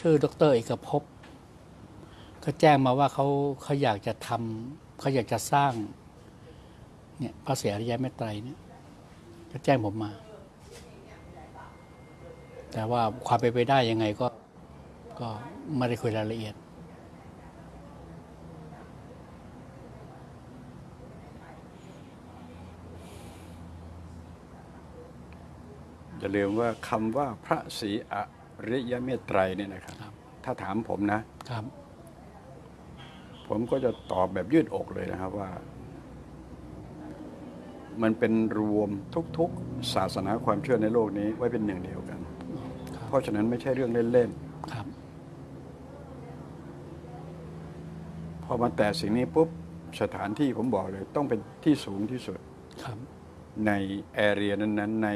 ชื่อดรเอกภพเขาแจ้งมาว่าเขาเขาอยากจะทำเขาอยากจะสร้างเนี่ยพระเสียริยเมตไตรเนี่ยเขาแจ้งผมมา แต่ว่าความเป็นไปได้ยังไงก็ก็ไม่ได้คุยรายละเอียด อย่าลืมว่าคำว่าพระศรีอ ริยเมตไตรเนี่ยนะครับครับ ถ้าถามผมนะครับ ผมก็จะตอบแบบยืดอกเลยนะครับว่า มันเป็นรวมทุกๆศาสนาความเชื่อในโลกนี้ไว้เป็นหนึ่งเดียวกันครับเพราะฉะนั้นไม่ใช่เรื่องเล่นครับๆพอมาแต่สิ่งนี้ปุ๊บสถานที่ผมบอกเลย ต้องเป็นที่สูงที่สุดครับในแอเรียนั้นๆ ใน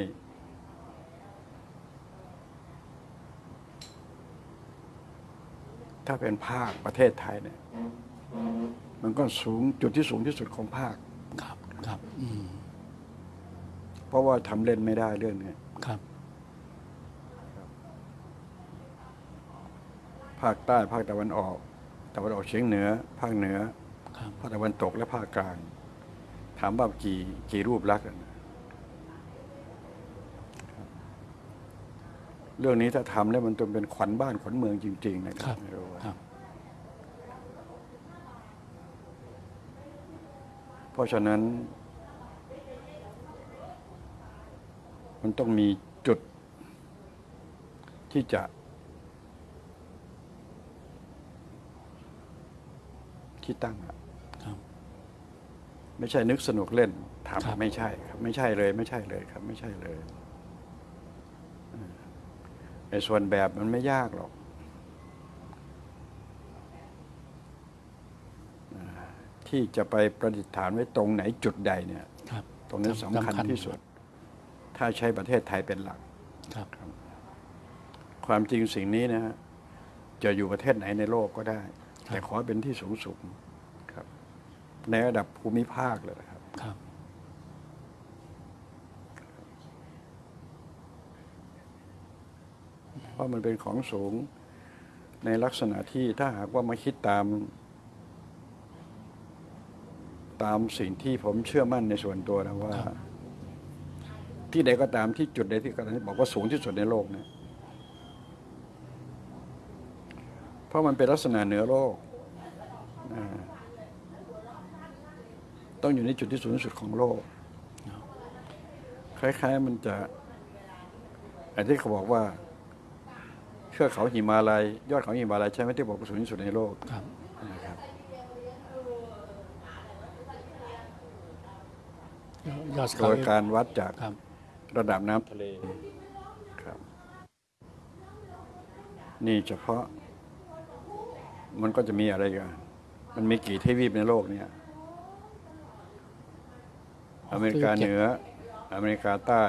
ถ้าเป็นภาคประเทศไทยเนี่ย มันก็สูงจุดที่สูงที่สุดของภาค ครับครับอืมเพราะว่าทำเล่นไม่ได้เรื่องนี้ครับ ภาคใต้ภาคตะวันออกตะวันออกเฉียงเหนือ ภาคเหนือครับ ภาคตะวันตกและภาคกลาง ถามว่ากี่กี่รูปลักษณ์อะ เรื่องนี้ถ้าทำแล้วมันต้องเป็นขวัญบ้านขวัญเมืองจริง ๆ นะคครัรับบไม่รู้ว่าครับ เพราะฉะนั้น มันต้องมีจุดที่จะที่ตั้งอะครับ ไม่ใช่นึกสนุกเล่นครับทำไม่ใช่ครับ ไม่ใช่เลย ไม่ใช่เลยครับ ไม่ใช่เลยเออ ไอ้ส่วนแบบมันไม่ยากหรอกอ่าที่จะไปประดิษฐานไว้ตรงไหนจุดใดเนี่ยครับตรงนี้สำคัญที่สุด ถ้าใช้ประเทศไทยเป็นหลักครับความจริงสิ่งนี้นะฮะจะอยู่ประเทศไหนในโลกก็ได้ แต่ขอให้เป็นที่สูงสุดครับ ในระดับภูมิภาคเลยนะครับ ครับ เพราะมันเป็นของสูงในลักษณะที่ถ้าหากว่ามาคิดตาม ตามสิ่งที่ผมเชื่อมั่นในส่วนตัวนะว่า ที่ใดก็ตามที่จุดใดที่ก็ตามที่บอกว่าสูงที่สุดในโลกเนี่ยเพราะมันเป็นลักษณะเหนือโลก ต้องอยู่ในจุดที่สูงที่สุดของโลก คล้าย ๆ มันจะอันที่เขาบอกว่า เทือกเขาหิมาลัย ยอดเขาหิมาลัยใช่ไหมที่บอกว่าสูงที่สุดในโลกครับนะครับยอดโดเขายการวัดจากครับ ระดับน้ำทะเลครับ นี่เฉพาะ มันก็จะมีอะไรกันมันมีกี่ทวีปในโลกเนี่ย อเมริกาเหนือ อเมริกาใต้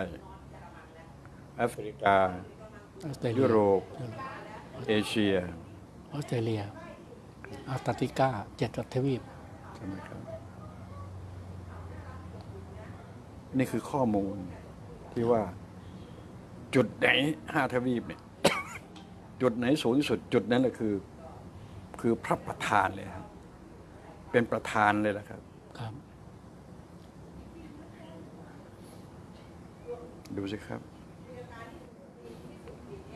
แอฟริกา ออสเตรเลียยุโรปยุโรป เอเชีย ออสเตรเลียอัลตาร์กติกาเจ็ดทวีปใช่ไหมครับ นี่คือข้อมูลที่ว่า จุดไหนห้าทวีปเนี่ย จุดไหนสูงที่สุด จุดนั้นแหละคือ คือพระประธานเลยครับเป็นประธานเลยแหละครับ ครับ ดูสิครับ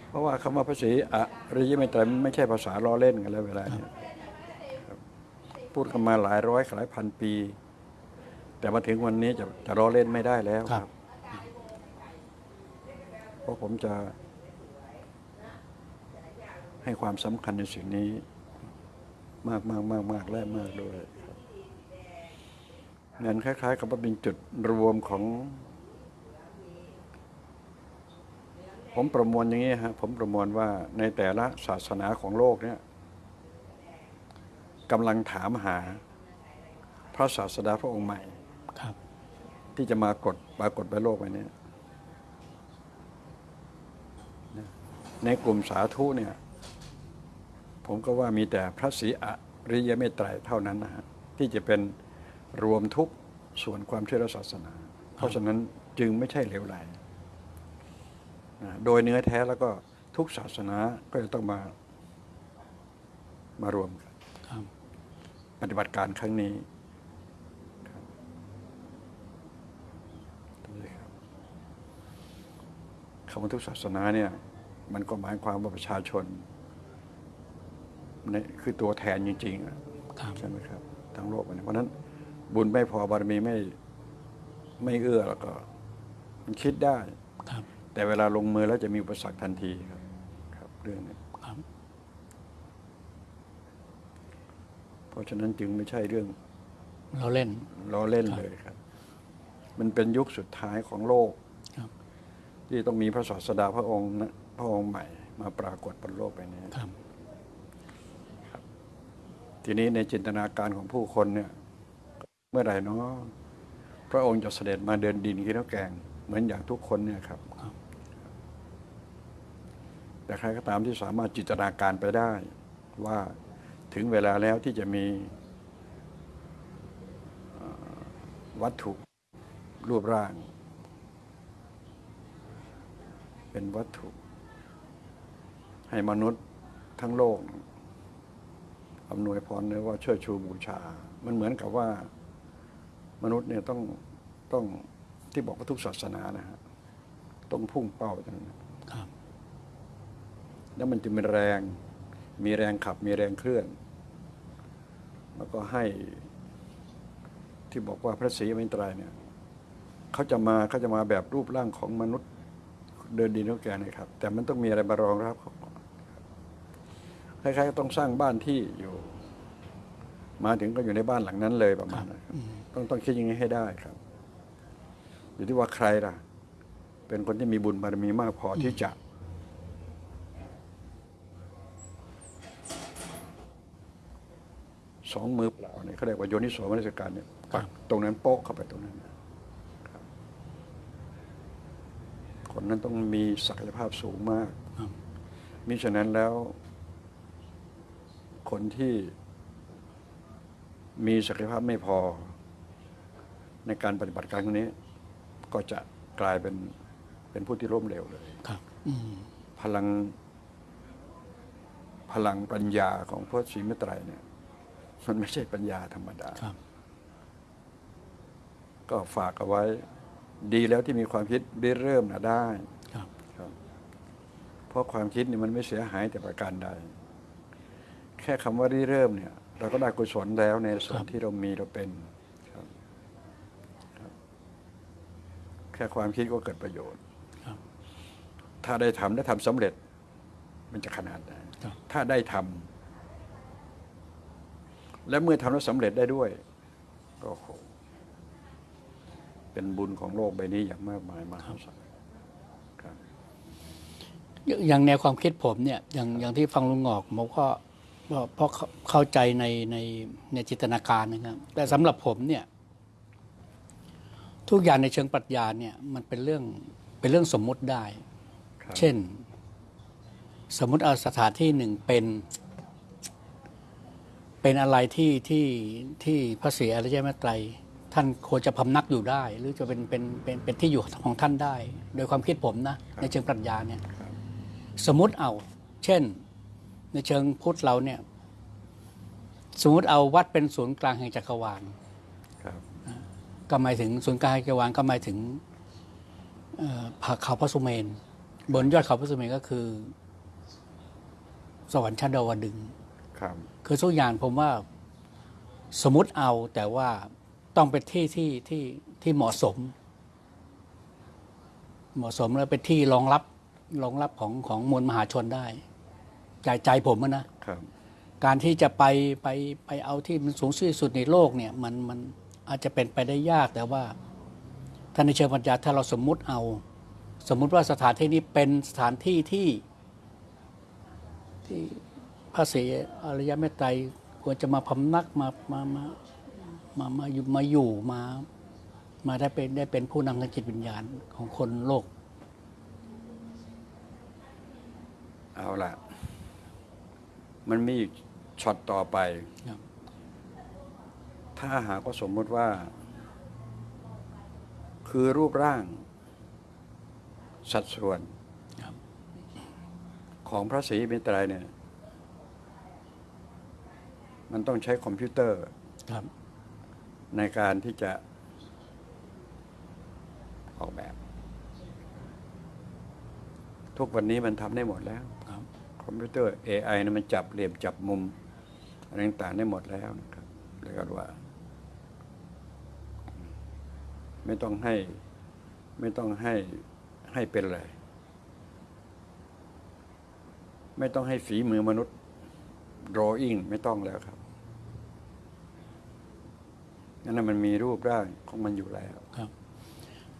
เพราะว่าคำว่าพระศรีอริยเมตไตรมันไม่ใช่ภาษาล้อเล่นกันแล้วเวลาเนี้ครับพูดกันมาหลายร้อยหลายพันปี แต่มาถึงวันนี้จะจะล้อเล่นไม่ได้แล้วครับครับเพราะผมจะ ให้ความสำคัญในสิ่งนี้ มากมากมากมากและมากด้วยครับงั้นคล้ายๆ กับว่าเป็นจุดรวมของ ผมประมวลอย่างนี้ฮะผมประมวลว่าในแต่ละศาสนาของโลกเนี่ยกำลังถามหาพระศาสดาพระองค์ใหม่ครับ ที่จะมากดปรากฏบนโลกใบนี้นะในกลุ่มสาธุเนี่ย ผมก็ว่ามีแต่พระศรีอริยเมตไตรเท่านั้นนะฮะที่จะเป็นรวมทุกส่วนความเชื่อและศาสนา เพราะฉะนั้นจึงไม่ใช่เหลวไหลนะ โดยเนื้อแท้แล้วก็ทุกศาสนาก็จะต้องมามารวมกันครับปฏิบัติการครั้งนี้ครับดูสิครับคำว่าทุกศาสนาเนี่ยมันก็หมายความว่าประชาชนเนี่ยคือตัวแทนจริงๆอะครับใช่ไหมครับทั้งโลกมันเพราะฉะนั้นบุญไม่พอบารมีไม่ไม่เอื้อแล้วก็ มันคิดได้ครับ แต่เวลาลงมือแล้วจะมีอุปสรรคทันทีครับครับเรื่องนี้ครับเพราะฉะนั้นจึงไม่ใช่เรื่องเราเล่นล้อเล่นครับเลยครับ มันเป็นยุคสุดท้ายของโลกครับที่ต้องมีพระศาสดาพระองค์นะพระองค์ใหม่มาปรากฏบนโลกใบนี้ครับทีนี้ในจินตนาการของผู้คนเนี่ย เมื่อไหร่เนาะพระองค์จะเสด็จมาเดินดินกินข้าวแกง เหมือนอย่างทุกคนเนี่ยครับครับ แต่ใครก็ตามที่สามารถจินตนาการไปได้ ว่าถึงเวลาแล้วที่จะมีวัตถุรูปร่าง เป็นวัตถุ ให้มนุษย์ทั้งโลกอำนวยพรหรือว่าเชิดชูบูชา มันเหมือนกับว่ามนุษย์เนี่ยต้องต้องที่บอกว่าทุกศาสนานะฮะต้องพุ่งเป้าไปตรงนั้น แล้วมันจะมีแรง มีแรงขับ มีแรงเคลื่อน แล้วก็ให้ที่บอกว่าพระศรีอมิตรัยเนี่ยเขาจะมาเขาจะมาแบบรูปร่างของมนุษย์เดินดินเท่าแก่นะครับ แต่มันต้องมีอะไรมารองรับเขาก่อนคล้ายๆก็ต้องสร้างบ้านที่อยู่ มาถึงก็อยู่ในบ้านหลังนั้นเลยประมาณนั้นครับอืมต้องต้องคิดอย่างนี้ให้ได้ครับ อยู่ที่ว่าใครล่ะ เป็นคนที่มีบุญบารมีมากพอที่จะ สองมือเปล่าเนี่ยเขาเรียกว่าโยนิโสมนสิการเนี่ยปักตรงนั้นโป๊กเข้าไปตรงนั้นนะครับคนนั้นต้องมีศักยภาพสูงมากครับมิฉะนั้นแล้ว คนที่มีศักยภาพไม่พอ ในการปฏิบัติการครั้งนี้ ก็จะกลายเป็นเป็นผู้ที่ล้มเหลวเลยครับอืมพลังพลังปัญญาของพระศรีมิตรัยเนี่ย มันไม่ใช่ปัญญาธรรมดาครับก็ฝากเอาไว้ ดีแล้วที่มีความคิดริเริ่มนะได้ครับครับเพราะความคิดนี่มันไม่เสียหายแต่ประการใด แค่คำว่าริเริ่มเนี่ย เราก็ได้กุศลแล้วในส่วนที่เรามีเราเป็นครับครับแค่ความคิดก็เกิดประโยชน์ครับถ้าได้ทำได้ทำสำเร็จ มันจะขนาดไหนครับถ้าได้ทำ และเมื่อทำแล้วสำเร็จได้ด้วยก็โหเป็นบุญของโลกใบนี้อย่างมากมายมหาศาลครับอย่างอย่างแนวความคิดผมเนี่ยอย่างอย่างที่ฟังลุงงอกผมก็ก็เพราะเข้าเข้าใจในในในจินตนาการนะครับ แต่สำหรับผมเนี่ย ทุกอย่างในเชิงปรัชญาเนี่ย มันเป็นเรื่องเป็นเรื่องสมมุติได้ครับเช่น สมมุติเอาสถานที่หนึ่งเป็น เป็นอะไรที่ที่ที่พระศรีอริยเมตไตรท่านควรจะพำนักอยู่ได้ หรือจะเป็นเป็นเป็นเป็นที่อยู่ของท่านได้ โดยความคิดผมนะ ในเชิงปรัชญาเนี่ยครับสมมุติเอา เช่น ในเชิงพุทธเราเนี่ยสมมุติเอาวัดเป็นศูนย์กลางแห่งจักรวาลครับก็หมายถึงศูนย์กลางแห่งจักรวาลก็หมายถึงเอ่อผาเขาพระสุเมน บนยอดเขาพระสุเมนก็คือ สวรรค์ชั้นดาวดึงส์ครับ คือทุกอย่างผมว่าสมมติเอาแต่ว่าต้องเป็นที่ที่ที่ที่เหมาะสม เหมาะสมแล้วเป็นที่รองรับรองรับของของมวลมหาชนได้ใจใจผมอะนะครับการที่จะไปไปไปเอาที่มันสูงที่สุดในโลกเนี่ย มันมันอาจจะเป็นไปได้ยากแต่ว่าถ้าในเชิงปัญญาถ้าเราสมมุติเอา สมมุติว่าสถานที่นี้เป็นสถานที่ที่ที่พ ระศรีอริยเมตไตรควรจะมาพำนักมามามามามาอยู่มาอยู่มามาได้เป็นได้เป็นผู้นำทางจิตวิญญาณของคนโลก เอาละมันมีอีกช็อตต่อไปครับถ้าหากว่าสมมติว่า คือรูปร่าง สัดส่วนครับของพระศรีมิตรัยเนี่ย มันต้องใช้คอมพิวเตอร์ครับ ในการที่จะออกแบบ ทุกวันนี้มันทำได้หมดแล้วครับคอมพิวเตอร์ AI นะมันจับเหลี่ยมจับมุมอะไรต่างๆได้หมดแล้วนะครับเลยก็ว่า ไม่ต้องให้ไม่ต้องให้ให้เป็นเลย ไม่ต้องให้ฝีมือมนุษย์ drawing ไม่ต้องแล้วครับนั่นนะมันมีรูปร่างของมันอยู่แล้วครับ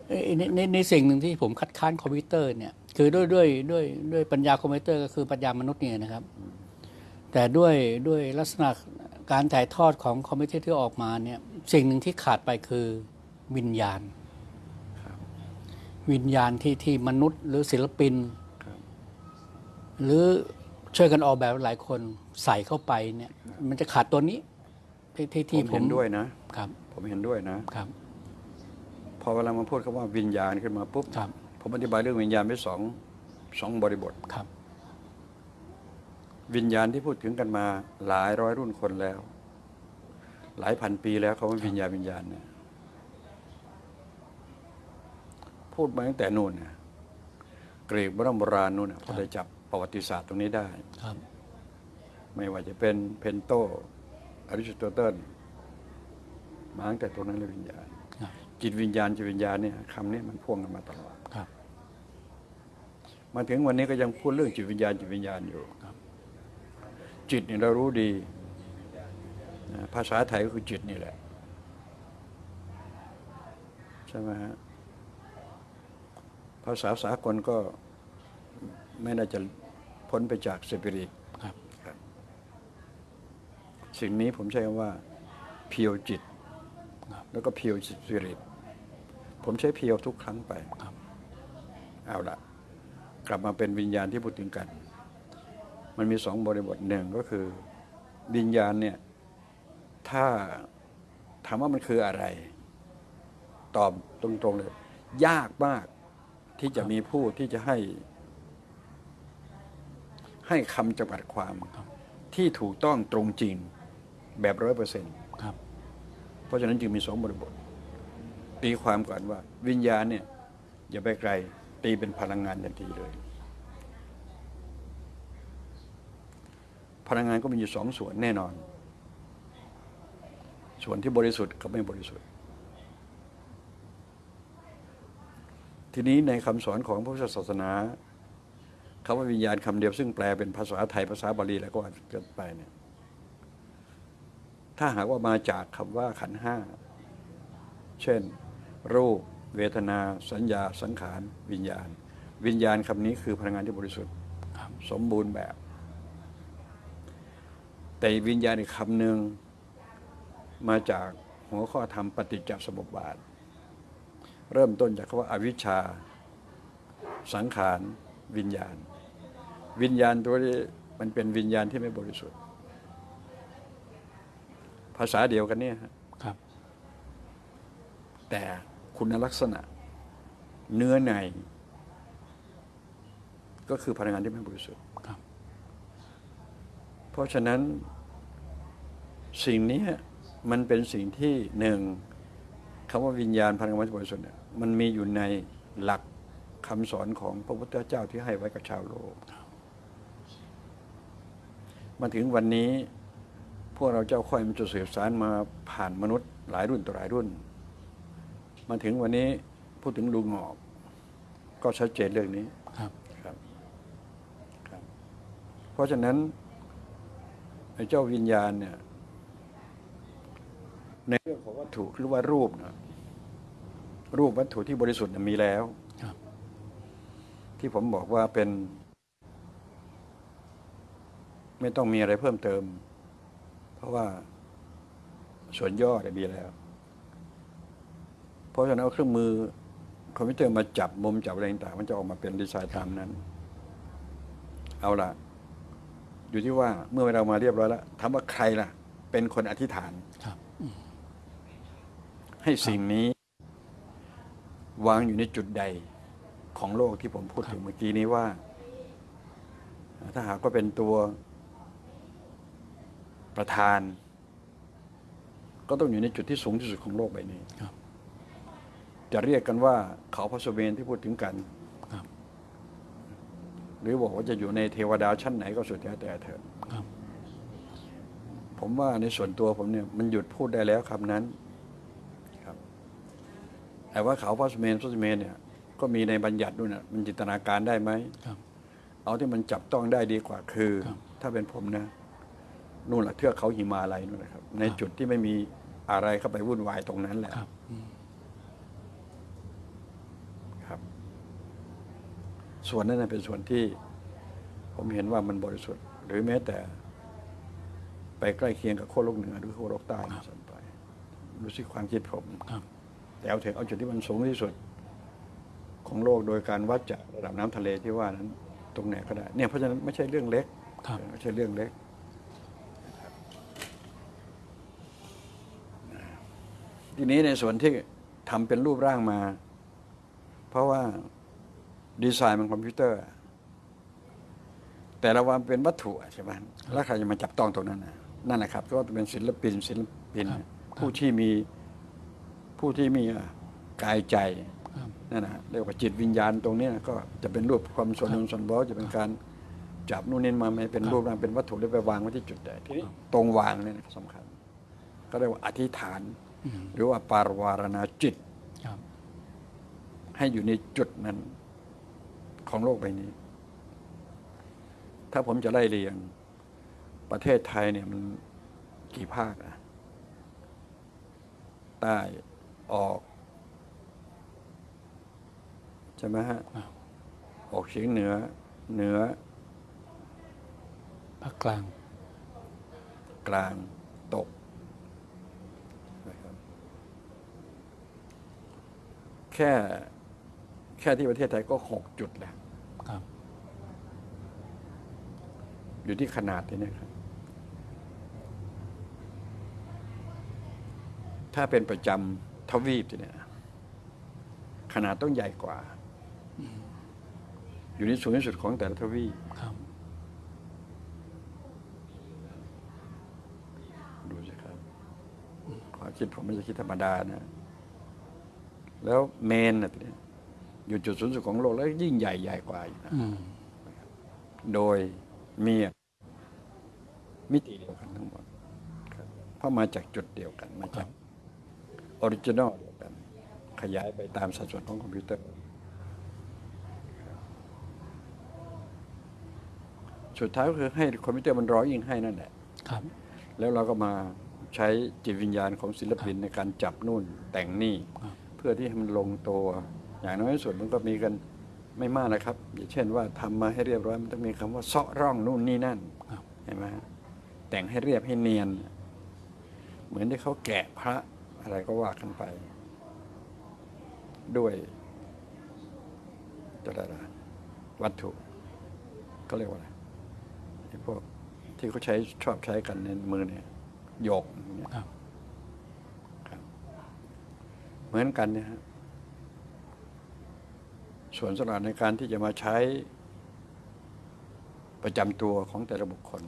เอ่อในในในสิ่งหนึ่งที่ผมคัดค้านคอมพิวเตอร์เนี่ยคือด้วยด้วยด้วยด้วยปัญญาคอมพิวเตอร์ก็คือปัญญามนุษย์เนี่ยนะครับ แต่ด้วยด้วยลักษณะการถ่ายทอดของคอมพิวเตอร์ที่ออกมาเนี่ยสิ่งหนึ่งที่ขาดไปคือวิญญาณ วิญญาณที่ที่มนุษย์หรือศิลปินครับหรือช่วยกันออกแบบหลายคน ใส่เข้าไปเนี่ย มันจะขาดตัวนี้ที่ที่ผที่มผเห็มนด้วยนะครับ ผมเห็นด้วยนะครับ พอเวลามาพูดคำว่าวิญญาณขึ้นมาปุ๊บครับผมอธิบายเรื่องวิญญาณไว้สองสองบริบทครับ วิญญาณที่พูดถึงกันมาหลายร้อยรุ่นคนแล้ว หลายพันปีแล้วเขาว่าวิญญาณวิญญาณเนี่ยพูดมาตั้งแต่นู่นนะกรีกโบราณโบราณนู่นนะพอได้จับประวัติศาสตร์ตรงนี้ได้ครับ ไม่ว่าจะเป็นเพนโตอริสโตเติลมาตั้งแต่ตรงนั้นเลยวิญญาณครับจิตวิญญาณจิตวิญญาณเนี่ยคำนี้มันพ่วงกันมาตลอดครับมาถึงวันนี้ก็ยังพูดเรื่องจิตวิญญาณจิตวิญญาณอยู่ครับจิตเนี่ยเรารู้ดีนะภาษาไทยก็คือจิตนี่แหละใช่ไหมฮะภาษาสากลก็ไม่น่าจะพ้นไปจากสปิริตครับ สิ่งนี้ผมใช้คำว่าเพียวจิตครับแล้วก็เพียวสปิริตผมใช้เพียวทุกครั้งไปครับเอาละกลับมาเป็นวิญญาณที่พูดถึงกัน มันมีสองบริบทหนึ่งก็คือ วิญญาณเนี่ย ถ้าถามว่ามันคืออะไร ตอบตรงๆเลย ยากมากที่จะมีผู้ที่จะให้ ให้คำจำกัดความครับที่ถูกต้องตรงจริง แบบร้อยเปอร์เซ็นต์ครับเพราะฉะนั้นจึงมีสองบริบท ตีความก่อนว่า วิญญาณเนี่ยอย่าไปไกล ตีเป็นพลังงานทันทีเลย พลังงานก็มีอยู่สองส่วนแน่นอน ส่วนที่บริสุทธิ์กับไม่บริสุทธิ์ ทีนี้ในคำสอนของพระพุทธศาสนาคำว่าวิญญาณคำเดียวซึ่งแปลเป็นภาษาไทยภาษาบาลีแล้วก็ว่าเกินไปเนี่ย ถ้าหากว่ามาจากคำว่าขันธ์ห้า เช่น รูป เวทนา สัญญา สังขาร วิญญาณ วิญญาณคำนี้คือพลังงานที่บริสุทธิ์ครับสมบูรณ์แบบ แต่วิญญาณอีกคำหนึ่งมาจากหัวข้อธรรมปฏิจจสมุปบาท เริ่มต้นจากคำว่าอาวิชชา สังขาร วิญญาณ วิญญาณตัวนี้มันเป็นวิญญาณที่ไม่บริสุทธิ์ ภาษาเดียวกันเนี่ยฮะครับ แต่คุณลักษณะเนื้อใน ก็คือพลังงานที่ไม่บริสุทธิ์ครับเพราะฉะนั้นสิ่งนี้มันเป็นสิ่งที่หนึ่งคำว่าวิญญาณพลังงานที่บริสุทธิ์เนี่ยมันมีอยู่ในหลักคำสอนของพระพุทธเจ้าที่ให้ไว้กับชาวโลก มาถึงวันนี้ พวกเราเจ้าค่อยมันจะสืบสารมาผ่านมนุษย์หลายรุ่นต่อหลายรุ่น มาถึงวันนี้พูดถึงลุงหงอก ก็ชัดเจนเรื่องนี้ครับครับครับ เพราะฉะนั้นไอ้เจ้าวิญญาณเนี่ย ในเรื่องของวัตถุหรือว่ารูปนะรูปวัตถุที่บริสุทธิ์น่ะมีแล้วครับที่ผมบอกว่าเป็น ไม่ต้องมีอะไรเพิ่มเติม เพราะว่าส่วนย่อเนี่ยมีแล้ว เพราะฉะนั้นเอาเครื่องมือคอมพิวเตอร์มาจับมุมจับอะไรต่างๆมันจะออกมาเป็นดีไซน์ตามนั้น เอาละอยู่ที่ว่าเมื่อเรามาเรียบร้อยแล้วถามว่าใครล่ะ เป็นคนอธิษฐานครับให้สิ่งนี้ วางอยู่ในจุดใดของโลกที่ผมพูดถึงเมื่อกี้นี้ว่า ถ้าหากว่าเป็นตัว ประธาน ก็ต้องอยู่ในจุดที่สูงที่สุดของโลกใบนี้ครับจะเรียกกันว่าเขาพระสุเมนที่พูดถึงกันครับหรือบอกว่าจะอยู่ในเทวดาชั้นไหนก็สุดแท้แต่เถอะครับผมว่าในส่วนตัวผมเนี่ยมันหยุดพูดได้แล้วคำนั้นครับแต่ว่าเขาพระสุเมนพระสุเมนเนี่ยก็มีในบัญญัติด้วยนะมันจินตนาการได้ไหมครับเอาที่มันจับต้องได้ดีกว่าคือครับถ้าเป็นผมนะ นู่นแหละเทือกเขาหิมาลัยนู่นแหละครับ ในจุดที่ไม่มีอะไรเข้าไปวุ่นวายตรงนั้นแหละครับอืมครับ ส่วนนั้นนะเป็นส่วนที่ ผมเห็นว่ามันบริสุทธิ์ หรือแม้แต่ ไปใกล้เคียงกับขั้วโลกเหนือหรือขั้วโลกใต้ด้วยซ้ำไปรู้สึกความคิดผมครับแต่เอาเถอะเอาจุดที่มันสูงที่สุด ของโลกโดยการวัดจากระดับน้ำทะเลที่ว่านั้น ตรงไหนก็ได้ เนี่ยเพราะฉะนั้นไม่ใช่เรื่องเล็กครับไม่ใช่เรื่องเล็ก ทีนี้ในส่วนที่ทำเป็นรูปร่างมา เพราะว่าดีไซน์มันคอมพิวเตอร์ แต่ละวันเป็นวัตถุอะใช่ไหมแล้วใครจะมาจับต้องตรงนั้นนะนั่นแหละครับ ก็เป็นศิลปินศิลปินครับผู้ที่มีผู้ที่มีอะกายใจครับนั่นนะเรียกว่าจิตวิญญาณตรงเนี้ยก็จะเป็นรูปความส่วนหนึ่งส่วนบอจะเป็นการจับนู่นนี่มาให้เป็นครับรูปร่างเป็นวัตถุแล้วไปวางไว้ที่จุดใดทีนี้ตรงวางเนี่ยนะสำคัญ ก็เรียกว่าอธิษฐานอืม หรือว่าปารวารณาจิตครับให้อยู่ในจุดนั้นของโลกใบนี้ ถ้าผมจะไล่เรียง ประเทศไทยเนี่ยมันกี่ภาคอะใต้ออกใช่ไหมฮะครับออกเฉียงเหนือ เหนือภาคกลาง กลางตกนะครับ แค่แค่ที่ประเทศไทยก็หกจุดแล้วครับ อยู่ที่ขนาดนี้นะครับ ถ้าเป็นประจำทวีปเนี่ยขนาดต้องใหญ่กว่า อยู่ในสูงที่สุดของแต่ละทวีปครับดูสิครับความคิดผมไม่ใช่คิดธรรมดานะ แล้วเมนนะทีนี้อยู่จุดสูงสุดของโลกแล้วยิ่งใหญ่ใหญ่กว่าอีกนะอืมโดยมีมิติเดียวกันทั้งหมดครับเพราะมาจากจุดเดียวกันมาจาก original เดียวกัน ขยายไปตามสัดส่วนของคอมพิวเตอร์ครับสุดท้ายก็คือให้คอมพิวเตอร์มัน drawing ให้นั่นแหละครับ แล้วเราก็มาใช้จิตวิญญาณของศิลปินในการจับนู่นแต่งนี่ครับเพื่อที่ให้มันลงตัว อย่างน้อยที่สุดมันก็มีกันไม่มากนะครับ อย่างเช่นว่าทำมาให้เรียบร้อยมันต้องมีคำว่าเซาะร่องนู่นนี่นั่นครับเห็นไหมฮะแต่งให้เรียบให้เนียน เหมือนที่เขาแกะพระอะไรก็ว่ากันไป ด้วยจะได้ละวัตถุ ก็เรียกว่าอะไรไอ้พวกที่เขาใช้ชอบใช้กันในมือเนี่ยโยกอย่างเงี้ย ครับ ครับเห มือนกันเนี่ยฮะส่วนสำหรับในการที่จะมาใช้ประจำตัวของแต่ละบุคคล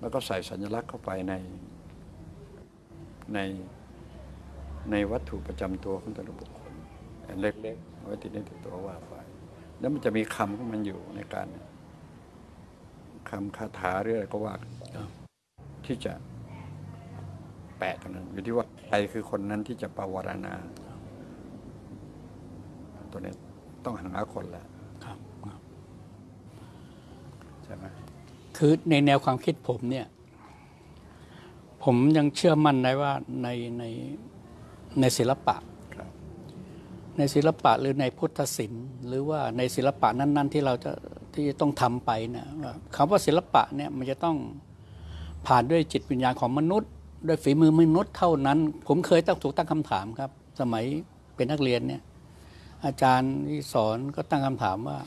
แล้วก็ใส่สัญลักษณ์เข้าไปในในในวัตถุประจำตัวของแต่ละบุคคลอันเล็กๆไว้ติดในติดตัวว่าไป แล้วมันจะมีคำของมันอยู่ในการคำคาถาหรืออะไรก็ว่าที่จะแปะตรงนั้นอยู่ที่ว่า รคือคนนั้นที่จะปราวารณา ตัวนี้ต้องหาคนแหละครับครับใช่ไหมคือในแนวความคิดผมเนี่ย ผมยังเชื่อมั่นในว่าในในในศิลปะครับในศิลปะหรือในพุทธศิลป์ หรือว่าในศิลปะนั้น ๆ ที่เราจะที่จะต้องทำไปนะว่าคำว่าศิลปะเนี่ยมันจะต้องผ่านด้วยจิตวิญญาณของมนุษย์ ด้วยฝีมือมนุษย์เท่านั้น ผมเคยตั้งถูกตั้งคำถามครับ สมัยเป็นนักเรียนเนี่ย อาจารย์ที่สอนก็ตั้งคำถามว่า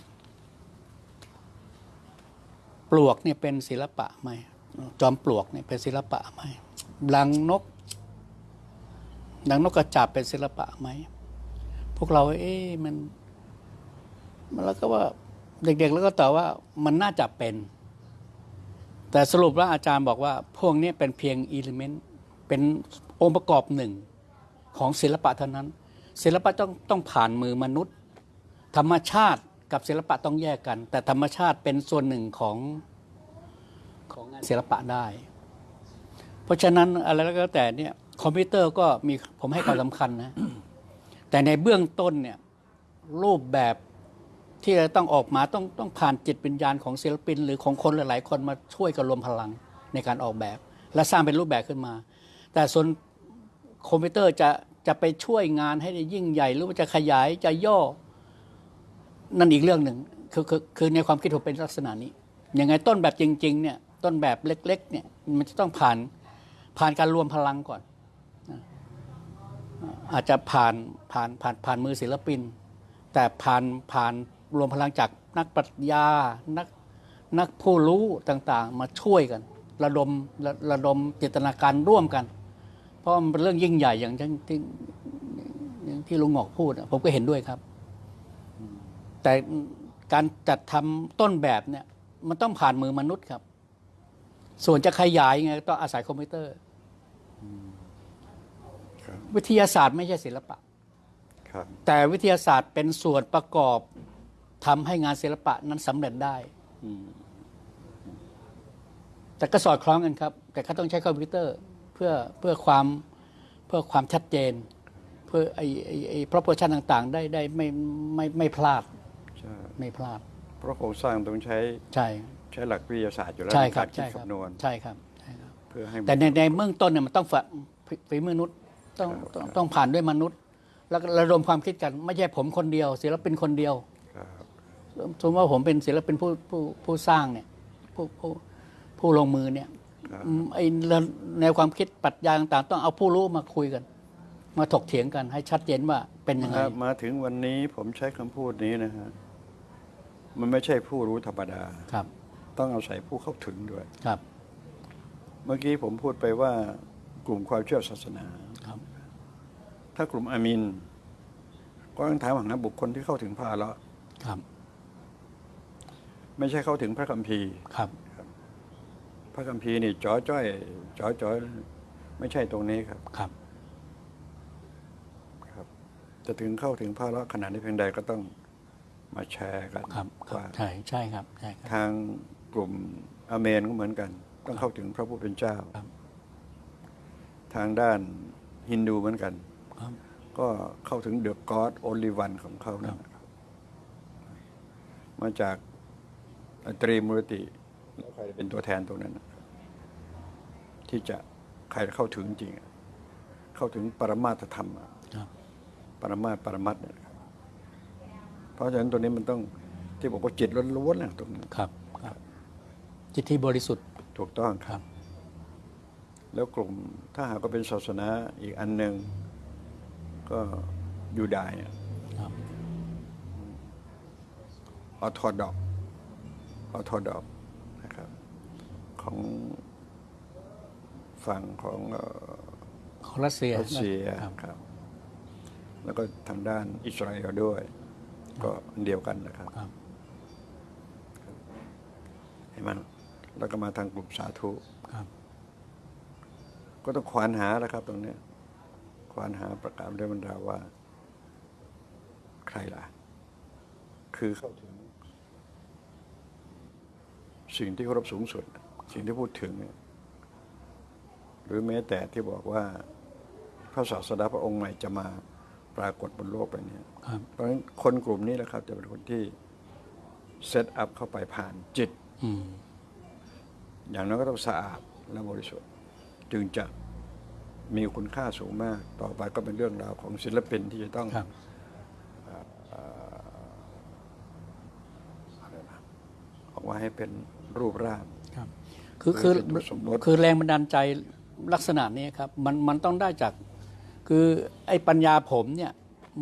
ปลวกเนี่ยเป็นศิลปะไหมจอมปลวกเนี่ยเป็นศิลปะไหมดังนกดังนกกระจาบเป็นศิลปะไหมพวกเรา เอ๊ะมัน มันแล้วก็ว่า เด็ก ๆ แล้วก็ตอบว่ามันน่าจะเป็น แต่สรุปแล้วอาจารย์บอกว่า พวกนี้เป็นเพียงอิเลเมนต์เป็นองค์ประกอบหนึ่งของศิลปะเท่านั้น ศิลปะต้องต้องผ่านมือมนุษย์ ธรรมชาติกับศิลปะต้องแยกกัน แต่ธรรมชาติเป็นส่วนหนึ่งของของงานศิลปะได้ เพราะฉะนั้นอะไรแล้วก็แต่เนี่ยคอมพิวเตอร์ก็มีผมให้ความสำคัญนะ แต่ในเบื้องต้นเนี่ยรูปแบบ ที่จะต้องออกมาต้องต้องผ่านจิตวิญญาณของศิลปิน หรือของคนหลาย ๆ คนมาช่วยกันรวมพลังในการออกแบบ และสร้างเป็นรูปแบบขึ้นมา แต่ส่วนคอมพิวเตอร์จะจะไปช่วยงานให้ได้ยิ่งใหญ่ หรือว่าจะขยายจะย่อ นั่นอีกเรื่องหนึ่งคือคือคือในความคิดผมเป็นลักษณะนี้ยังไงต้นแบบจริง ๆ เนี่ยต้นแบบเล็ก ๆ เนี่ยมันจะต้องผ่านผ่านการรวมพลังก่อน อาจจะผ่านผ่านผ่านผ่านมือศิลปิน แต่ผ่านผ่าน รวมพลังจากนักปรัชญานักนักผู้รู้ต่างๆ มาช่วยกัน ระดมระระดมจิตนาการร่วมกัน เพราะมันเป็นเรื่องยิ่งใหญ่อย่างที่ที่อย่างที่ลุงหงอกพูดอะผมก็เห็นด้วยครับ แต่การจัดทำต้นแบบเนี่ยมันต้องผ่านมือมนุษย์ครับ ส่วนจะขยายไงก็ต้องอาศัยคอมพิวเตอร์ครับวิทยาศาสตร์ไม่ใช่ศิลปะครับแต่วิทยาศาสตร์เป็นส่วนประกอบ ทำให้งานศิลปะนั้นสำเร็จได้อืมแต่ก็สอดคล้องกันครับ แต่ก็ต้องใช้คอมพิวเตอร์เพื่อเพื่อความเพื่อความชัดเจน เพื่อไอ้ไอ้ไอ้ proportion ต่างๆ ได้ได้ไม่ไม่ไม่พลาดใช่ไม่พลาด เพราะโครงสร้างต้องใช้ใช่ใช้หลักวิทยาศาสตร์อยู่แล้วใช่ครับในกาใช่คิดครับคำนวณใช่ครับใช่ครับเพื่อให้แต่ในในเบื้องต้นเนี่ยมันต้องฝ่าฝีฝีมือมนุษย์ต้องครับต้องต้องผ่านด้วยมนุษย์ แล้วก็ระดมความคิดกัน ไม่ใช่ผมคนเดียวศิลปินคนเดียวครับ สมมติว่าผมเป็นศิลปินผู้ผู้ผู้สร้างเนี่ยผู้ผู้ผู้ลงมือเนี่ยครับอืมไอแนวความคิดปรัชญาต่างๆ ต้องเอาผู้รู้มาคุยกัน มาถกเถียงกันให้ชัดเจนว่าเป็นยังไงมามาถึงวันนี้ผมใช้คำพูดนี้นะฮะมันไม่ใช่ผู้รู้ธรรมดาครับ ต้องอาศัยผู้เข้าถึงด้วยครับ เมื่อกี้ผมพูดไปว่ากลุ่มความเชื่อศาสนาครับ ถ้ากลุ่มอามิน ก็ต้องถามหาบุคคลที่เข้าถึงพระแล้วครับ ไม่ใช่เข้าถึงพระคัมภีร์ครับ พระคัมภีร์นี่จ่อจ้อยจ่อจ้อยไม่ใช่ตรงนี้ครับครับ ครับ จะถึงเข้าถึงพระละขนาดนี้เพียงใดก็ต้องมาแชร์กันครับครับว่าใช่ใช่ครับใช่ครับ ทางกลุ่มอาเมนก็เหมือนกัน ต้องเข้าถึงพระผู้เป็นเจ้าครับทางด้านฮินดูเหมือนกันครับก็เข้าถึงเดอะกอดโอลิวันของเขานั่นนะครับมาจาก ตรีมูรติแล้วใครเป็นตัวแทนตรงนั้นนะครับที่จะใครเข้าถึงจริงอะเข้าถึงปรมาตธรรมอะครับปรมาตปรมัตถ์เนี่ยนะครับเพราะฉะนั้นตัวนี้มันต้องที่บอกว่าจิตล้วนๆนะตรงนี้ครับครับ จิตที่บริสุทธิ์ถูกต้องคครับรับ แล้วกลุ่มถ้าหากว่าเป็นศาสนาอีกอันหนึ่งก็ยูดายอะครับออร์โธดอก ออร์โธดอกนะครับ ของฝั่งของเอ่อของรัสเซียรัสเซียครับครับ แล้วก็ทางด้านอิสราเอลด้วย ก็อันเดียวกันนะครับครับเห็นมันแล้วก็มาทางกลุ่มสาธุครับก็ต้องควานหาแล้วครับ ตรงเนี้ยควานหาประกาศเรื่องบรรดาว่า ใครล่ะ คือเข้าถึง สิ่งที่เคารพสูงสุด สิ่งที่พูดถึงเนี่ยหรือแม้แต่ที่บอกว่าพระศาสดาพระองค์ใหม่จะมาปรากฏบนโลกใบนี้ครับเพราะฉะนั้นคนกลุ่มนี้แหละครับ จะเป็นคนที่เซตอัพเข้าไปผ่านจิตอืมอย่างนั้นก็ต้องสะอาดและบริสุทธิ์ จึงจะมีคุณค่าสูงมาก ต่อไปก็เป็นเรื่องราวของศิลปินที่จะต้องครับอะไรนะออกมาให้เป็น รูปร่างครับคือคือเป็นตัวสมมติคือแรงบันดาลใจลักษณะนี้ครับมันมันต้องได้จากคือไอ้ปัญญาผมเนี่ย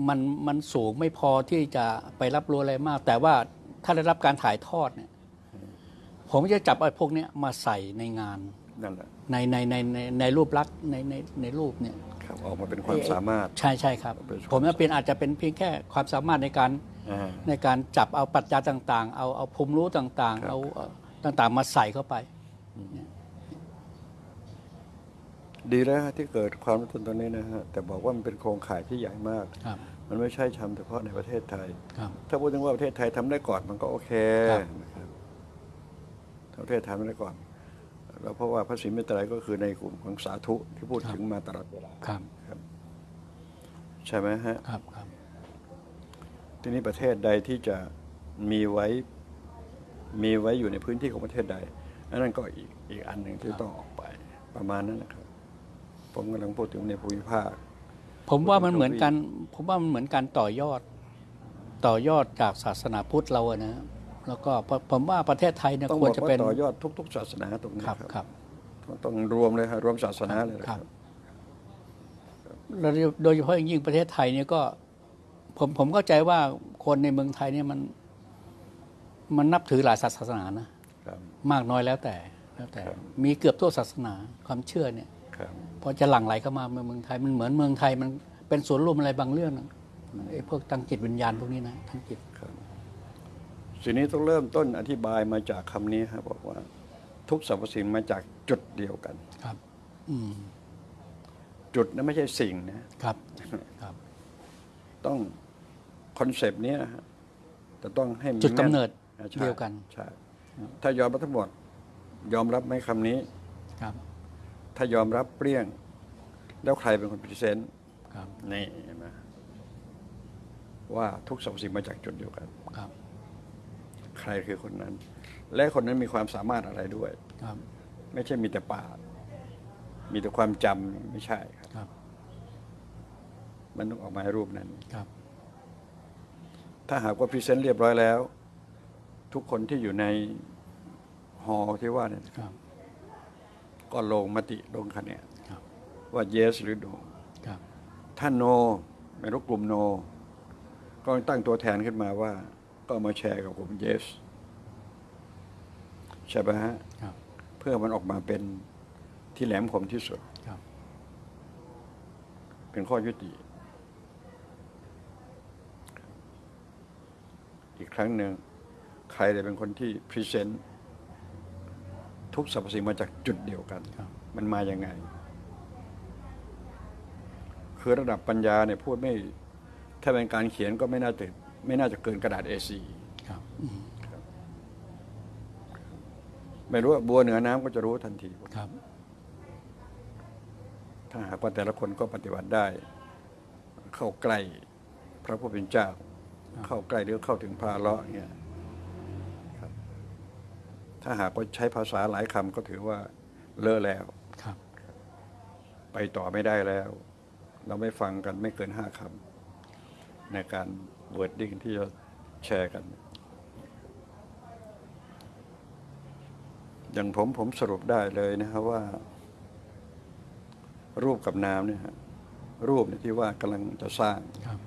มันมันสูงไม่พอที่จะไปรับรู้อะไรมาก แต่ว่าถ้าได้รับการถ่ายทอดเนี่ย ผมจะจับไอ้พวกเนี้ยมาใส่ในงานนั่นแหละในในในในในรูปลักษณ์ในในในรูปเนี่ยครับออกมาเป็นความสามารถ ใช่ใช่ครับเป็นความผมว่าเป็นอาจจะเป็นเพียงแค่ความสามารถในการอ่าในการจับเอาปรัชญาต่าง ๆ เอาเอาภูมิรู้ต่างครับๆเอาเอา ต่างๆ มาใส่เข้าไป ดีแล้วฮะที่เกิดความรู้สึกตรงนี้นะฮะแต่บอกว่ามันเป็นโครงข่ายที่ใหญ่มากครับมันไม่ใช่ทำเฉพาะในประเทศไทยครับถ้าพูดถึงว่าประเทศไทยทำได้ก่อนมันก็โอเคครับนะครับถ้าประเทศไทยทำได้ก่อนแล้วเพราะว่าพระศรีเมตไตรก็คือในกลุ่มของสาธุที่พูดถึงมาตลอดเวลาครับ ใช่ไหมฮะครับครับทีนี้ประเทศใดที่จะมีไว้ มีไว้อยู่ในพื้นที่ของประเทศใดอันนั้นก็อีกอีกอันหนึ่งที่ต้องออกไปประมาณนั้นนะครับ ผมกำลังพูดถึงในภูมิภาค ผมว่ามันเหมือนกัน ผมว่ามันเหมือนการต่อยอด ต่อยอดจากศาสนาพุทธเราอะนะแล้วก็ผมผมว่าประเทศไทยเนี่ยต้องควบรอกจะว่าเป็นต่อยอดทุก ๆ ศาสนาตรงนี้ครับครับครับต้องต้องรวมเลยครับรวมศาสนาเลยนะคครัรับบแล้วโดยเฉพาะอย่างยิ่งประเทศไทยเนี่ยก็ ผมผมเข้าใจว่าคนในเมืองไทยเนี่ยมัน มันนับถือหลายศาสนานะครับมากน้อยแล้วแต่แล้วแต่ครับมีเกือบทุกศาสนาความเชื่อเนี่ยครับพอจะหลั่งไหลเข้ามาเมืองไทยมันเหมือนเมืองไทยมันเป็นส่วนรวมอะไรบางเรื่องนะไอ้พวกทางจิตวิญญาณพวกนี้นะทางจิตครับสิ่งนี้ต้องเริ่มต้นอธิบายมาจากคำนี้ครับบอกว่า ทุกสรรพสิ่งมาจากจุดเดียวกันครับ อืมจุดนั้นไม่ใช่สิ่งนะครับครับ ต้อง concept นี้นะฮะแต่ต้องให้มันจุดกำเนิดแม่นใช่ เดียวกันใช่ถ้ายอมรับทั้งหมด ยอมรับไหมคำนี้ครับ ถ้ายอมรับเปรี้ยง แล้วใครเป็นคนพรีเซนต์ครับนี่เห็นไหมว่าทุกสรรพสิ่งมาจากจุดเดียวกันครับ ใครคือคนนั้น และคนนั้นมีความสามารถอะไรด้วย ครับ ไม่ใช่มีแต่ปากมีแต่ความจำไม่ใช่ครับครับมันต้องออกมาในรูปนั้นครับ ถ้าหากว่าพรีเซนต์เรียบร้อยแล้ว ทุกคนที่อยู่ในฮอลล์ที่ว่าเนี่ยครับก็ลงมติลงคะแนนครับว่า yes หรือ no ครับถ้า no ไม่รู้กลุ่ม no ก็ตั้งตัวแทนขึ้นมาว่า ก็มาแชร์กับกลุ่ม yes ใช่ไหมฮะครับเพื่อมันออกมาเป็นที่แหลมคมที่สุดครับเป็นข้อยุติ อีกครั้งหนึ่ง ใครจะเป็นคนที่ present ทุกสรรพสิ่งมาจากจุดเดียวกันครับมันมาอย่างไง คือระดับปัญญาเนี่ยพูดไม่ ถ้าเป็นการเขียนก็ไม่น่าจะไม่น่าจะเกินกระดาษ A4 ครับอืมไม่รู้ว่าบัวเหนือน้ำก็จะรู้ทันทีครับ ถ้าหากว่าแต่ละคนก็ปฏิบัติได้ เข้าใกล้ พระผู้เป็นเจ้า เข้าใกล้หรือเข้าถึงพระเลาะห์เนี่ยครับ ถ้าหากว่าใช้ภาษาหลายคำก็ถือว่าเลอะแล้ว ครับ ไปต่อไม่ได้แล้ว เราไม่ฟังกันไม่เกินห้าคำในการ wording ที่จะแชร์กัน อย่างผมผมสรุปได้เลยนะครับว่า รูปกับนามเนี่ยฮะรูปเนี่ยที่ว่ากำลังจะสร้างครับ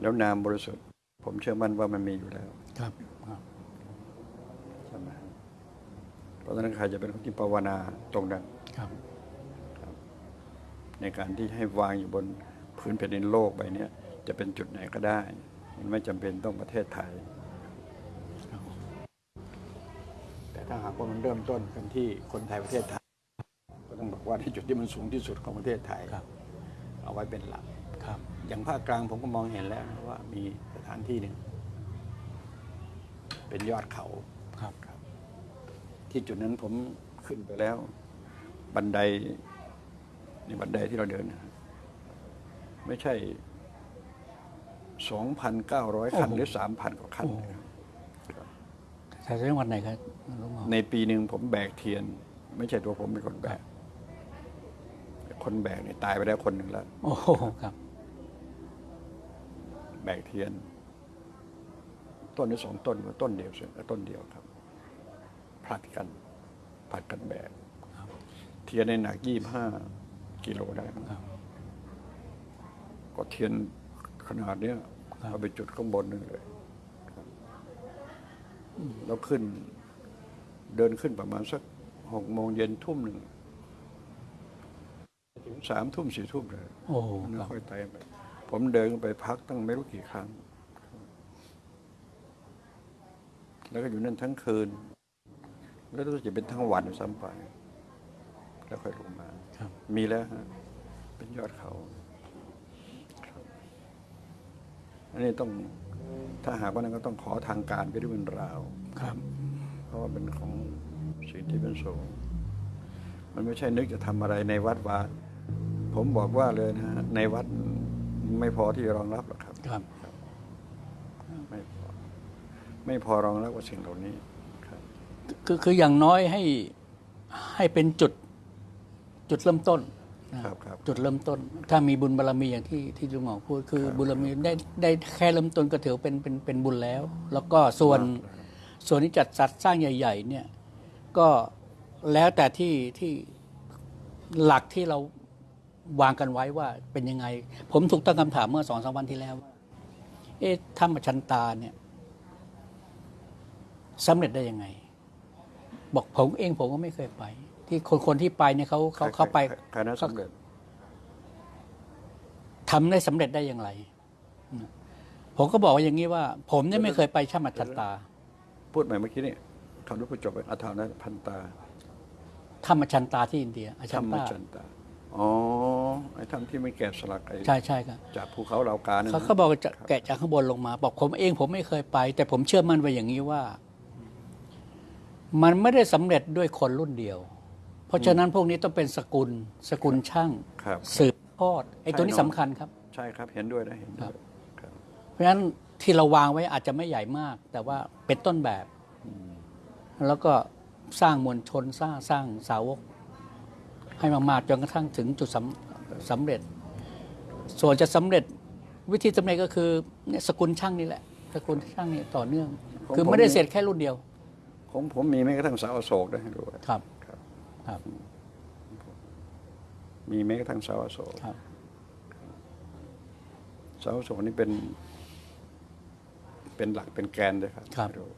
แล้วนามบริสุทธิ์ ผมเชื่อมั่นว่ามันมีอยู่แล้ว ครับครับ ใช่ไหม เพราะฉะนั้นใครจะเป็นคนที่ภาวนาตรงนั้นครับ ในการที่ให้วางอยู่บนพื้นแผ่นดินโลกใบเนี้ยจะเป็นจุดไหนก็ได้มันไม่จำเป็นต้องประเทศไทยครับแต่ถ้าหากว่ามันเริ่มต้นกันที่คนไทยประเทศไทย ก็ต้องบอกว่าที่จุดที่มันสูงที่สุดของประเทศไทยครับเอาไว้เป็นหลักครับ อย่างภาคกลางผมก็มองเห็นแล้วนะว่ามีสถานที่หนึ่งเป็นยอดเขาครับ ที่จุดนั้นผมขึ้นไปแล้ว บันไดนี่บันไดที่เราเดินนะฮะไม่ใช่สองพันเก้าร้อยขั้นหรือสามพันกว่าขั้นนะครับใช้จังหวัดไหนครับลุงหมอในปีหนึ่งผมแบกเทียน ไม่ใช่ตัวผมเป็นคนแบก คนแบกเนี่ยตายไปแล้วคนหนึ่งแล้วโอ้โหครับ แบกเทียน ต้นนี้สองต้นว่าต้นเดียวเสียต้นเดียวครับ ผลัดกันผลัดกันแบกครับเทียนในหนักยี่ห้ากิโลได้มั้งครับก็เทียนขนาดเนี้ยครับเอาไปจุดข้างบนนึงเลยครับแล้วขึ้น เดินขึ้นประมาณสักหกโมงเย็นทุ่มหนึ่งถึงสามทุ่มสี่ทุ่มเลยโอ้โหแล้วครับค่อยไต่ไปผมเดินไปพักตั้งไม่รู้กี่ครั้ง แล้วก็อยู่นั่นทั้งคืน แล้วรู้สึกจะเป็นทั้งวันซ้ำไป แล้วค่อยลงมาครับมีแล้วฮะเป็นยอดเขาครับอันนี้ต้องถ้าหากว่านั้นก็ต้องขอทางการไปด้วยเป็นราวครับ เพราะว่าเป็นของสิ่งที่เป็นสูงมันไม่ใช่นึกจะทำอะไรในวัดวาผมบอกว่าเลยนะฮะในวัดไม่พอที่จะรองรับหรอกครับ ครับ ไม่พอ ไม่พอรองรับกับสิ่งเหล่านี้ ครับคือคืออย่างน้อยให้ให้เป็นจุดจุดเริ่มต้นนะครับครับ จุดเริ่มต้น ถ้ามีบุญบารมีอย่างที่ที่ลุงหมอพูดคือครับบุญบารมีได้ได้แค่เริ่มต้นก็ถือเป็นเป็นเป็นบุญแล้ว แล้วก็ส่วนมากแล้วส่วนที่จัดจัดสร้างใหญ่ ๆ เนี่ยก็แล้วแต่ที่ที่หลักที่เราวางกันไว้ว่าเป็นยังไง ผมถูกตั้งคำถามเมื่อสองสามวันที่แล้วว่าเอ๊ะถ้ำชันตาเนี่ยสำเร็จได้ยังไง บอกผมเองผมก็ไม่เคยไป ที่คนคนที่ไปเนี่ยเขาเขาเข้าไปคณะสำเร็จทำได้สำเร็จได้อย่างไรอืมผมก็บอกว่าอย่างนี้ว่า ผมเนี่ยไม่เคยไปช่ำชันตา พูดใหม่เมื่อกี้นี่คำรู้ประจบไปอัฐานะพันตาถ้ำชันตาที่อินเดียอาธชัรนรมตาจันตาอ๋อไอ้ถ้ำที่ไม่แกะสลักไอ้ใช่ใช่ครับจากภูเขาเหล่ากาเนี่ยเขานะเขาบอกว่าจะแกะจากข้างบนลงมา บอกผมเองผมไม่เคยไป แต่ผมเชื่อมั่นไว้อย่างนี้ว่า มันไม่ได้สำเร็จด้วยคนรุ่นเดียว เพราะฉะนั้นพวกนี้ต้องเป็นสกุลสกุลช่างครับสืบทอดไอ้ตัวนี้ใช่สำเนอะคัญครับ ใช่ครับเห็นด้วยนะเห็นด้วยครับ เพราะฉะนั้นที่เราวางไว้อาจจะไม่ใหญ่มาก แต่ว่าเป็นต้นแบบ แล้วก็สร้างมวลชนสร้างสร้างสาวก ให้มากๆจนกระทั่งถึงจุดสำสำเร็จ ส่วนจะสำเร็จวิธีสำเร็จก็คือเนี่ยสกุลช่างนี่แหละสกุลช่างนี่ต่อเนื่องของคือผมไม่ได้นี่เสร็จแค่รุ่นเดียว ผมผมมีแม้กระทั่งเสาอโศกด้วยให้ด้วยครับ ครับ ครับ มีแม้กระทั่งเสาอโศกครับเสาอโศกนี่เป็น เป็นหลักเป็นแกนเลยครับครับให้ด้วย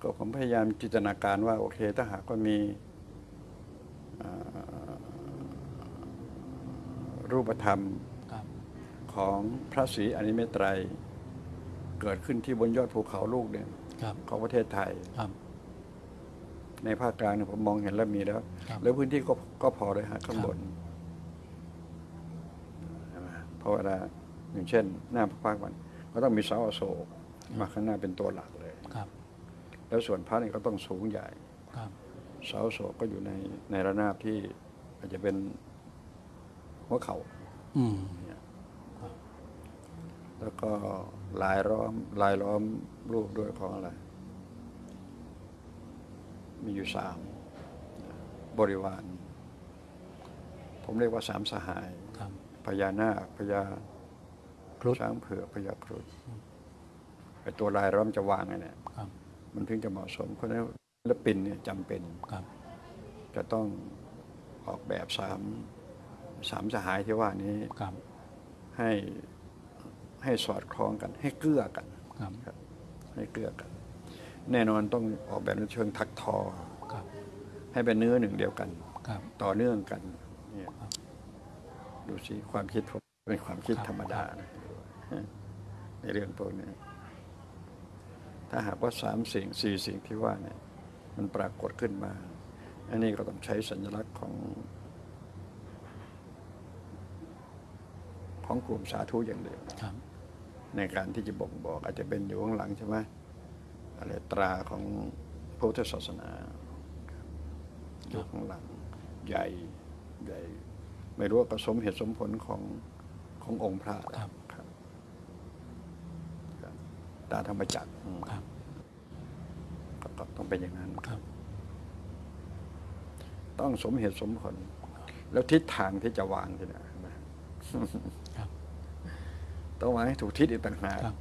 ก็ผมพยายามจินตนาการว่า โอเค ถ้าหากว่ามีอ่ารูปธรรมครับของพระศรีอริยเมตไตร เกิดขึ้นที่บนยอดภูเขาลูกเนี่ยครับ ของประเทศไทยครับในภาคกลางเนี่ยผมมองเห็นแล้วมีแล้วครับแล้วพื้นที่ก็ก็พอเลยฮะข้างครับบนใช่ไหมเพราะเวลาอย่างเช่น หน้าพระพักตร์มันก็ต้องมีเสาอโศกมาข้างหน้าเป็นตัวหลักเลยครับ แล้วส่วนพระนี่ก็ต้องสูงใหญ่ครับเสาอโศกก็อยู่ในในระนาบที่อาจจะเป็นหัวเข่าอืมแล้วก็ ลายล้อมลายล้อมรูปด้วยของอะไร มีอยู่สามบริวาร ผมเรียกว่าสามสหายครับพญานาคพญาครุฑช้างเผือกพญาครุฑไอตัวลายล้อมจะวางไงเนี่ยครับมันถึงจะเหมาะสมเพราะฉะนั้นศิลปินเนี่ยจำเป็นครับจะต้องออกแบบสามสามสหายที่ว่านี้ครับให้ ให้สอดคล้องกัน ให้เกื้อกันครับครับให้เกลือกัน แน่นอนต้องออกแบบในเชิงถักทอครับให้เป็นเนื้อหนึ่งเดียวกันครับต่อเนื่องกันเนี่ยครับดูสิความคิดผมเป็นความคิดครับธรรมดานะในเรื่องพวกนี้ถ้าหากว่าสามสิ่งสี่สิ่งที่ว่าเนี่ย มันปรากฏขึ้นมา อันนี้ก็ต้องใช้สัญลักษณ์ของ ของกลุ่มสาธุอย่างเดียวครับ ในการที่จะบ่งบอก อาจจะเป็นอยู่ข้างหลังใช่ไหมอะไรตราของพุทธศาสนาอยู่ข้างหลังใหญ่ใหญ่ไม่รู้ว่าผสมเหตุสมผลของขององค์พระครับครับครับตาธรรมจักรอืมครับก็ก็ต้องเป็นอย่างนั้นครับ ต้องสมเหตุสมผล แล้วทิศทางที่จะวางที่นะนะครับ ต้องวางให้ถูกทิศอีกต่างหากครับ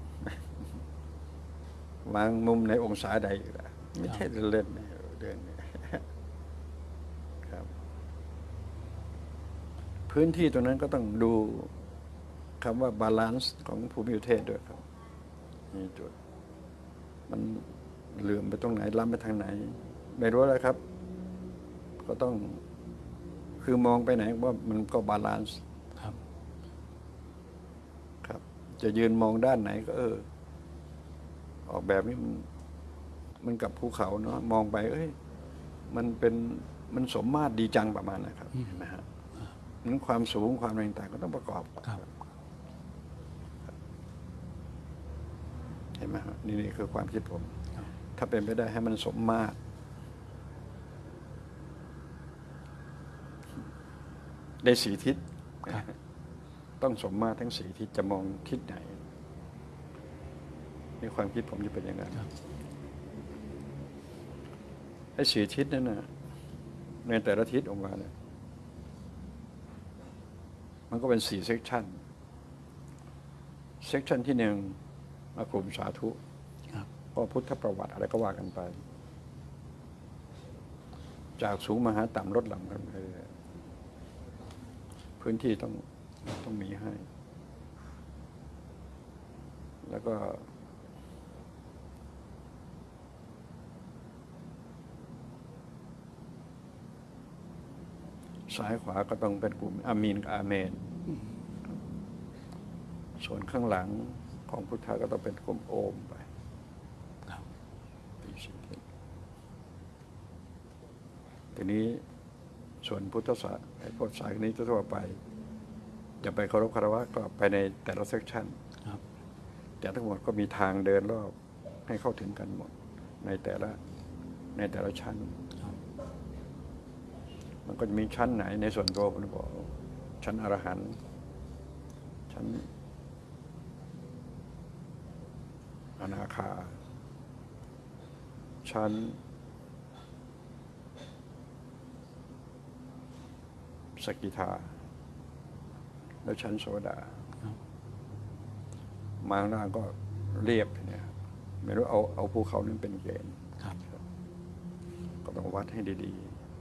วางมุมในองศาใดอีกล่ะไม่ใช่เล่นๆนะเรื่องนี้ครับ พื้นที่ตรงนั้นก็ต้องดูคำว่า balance ของภูมิประเทศด้วยครับมีจุด มันเหลื่อมไปตรงไหนล้ำไปทางไหน ไม่รู้เลยครับ ก็ต้องคือมองไปไหนว่ามันก็ balance ครับ ครับ จะยืนมองด้านไหนก็เออ ออกแบบนี้มันมันกับภูเขาเนาะมองไป เอ้ย มันเป็นมันสมมาตรดีจังประมาณนะครับเห็นไหมฮะนั้นความสูงความอะไรต่างๆก็ต้องประกอบครับเห็นไหมฮะนี่นี่คือความคิดผมครับถ้าเป็นไปได้ให้มันสมมาตรได้สีทิศครับ ต้องสมมาตรทั้งสีทิศจะมองทิศไหน ในความคิดผมจะเป็นอย่างนั้นครับไอ้สีทิศนั่นนะในแต่ละทิศออกมาเนี่ยมันก็เป็นสี่เซกชันเซกชันที่หนึ่งมากลุ่มสาธุครับก็พุทธประวัติอะไรก็ว่ากันไป จากสูงมาหาต่ำลดหลั่งกันไปเรื่อยๆพื้นที่ต้อง ต้องมีให้ แล้วก็ ซ้ายขวาก็ต้องเป็นกลุ่มอามีนกับอาเมน ส่วนข้างหลังของพุทธะก็ต้องเป็นกลุ่มโอมไปครับปีสิบทิศทีนี้ส่วนพุทธศาสนาไอ้พวกสายนี้ทั่วๆไป จะไปเคารพคารวะก็ไปในแต่ละเซกชันครับแต่ทั้งหมดก็มีทางเดินรอบให้เข้าถึงกันหมด ในแต่ละในแต่ละชั้นครับมันก็จะมีชั้นไหนในส่วนตัวผมบอก ชั้นอรหันต์ชั้นอนาคา ชั้นสกิทา แล้วชั้นโสดาครับมาข้างล่างก็เรียบเนี่ยไม่รู้เอาเอาภูเขานั้นเป็นเกณฑ์ครับก็ต้องวัดให้ดี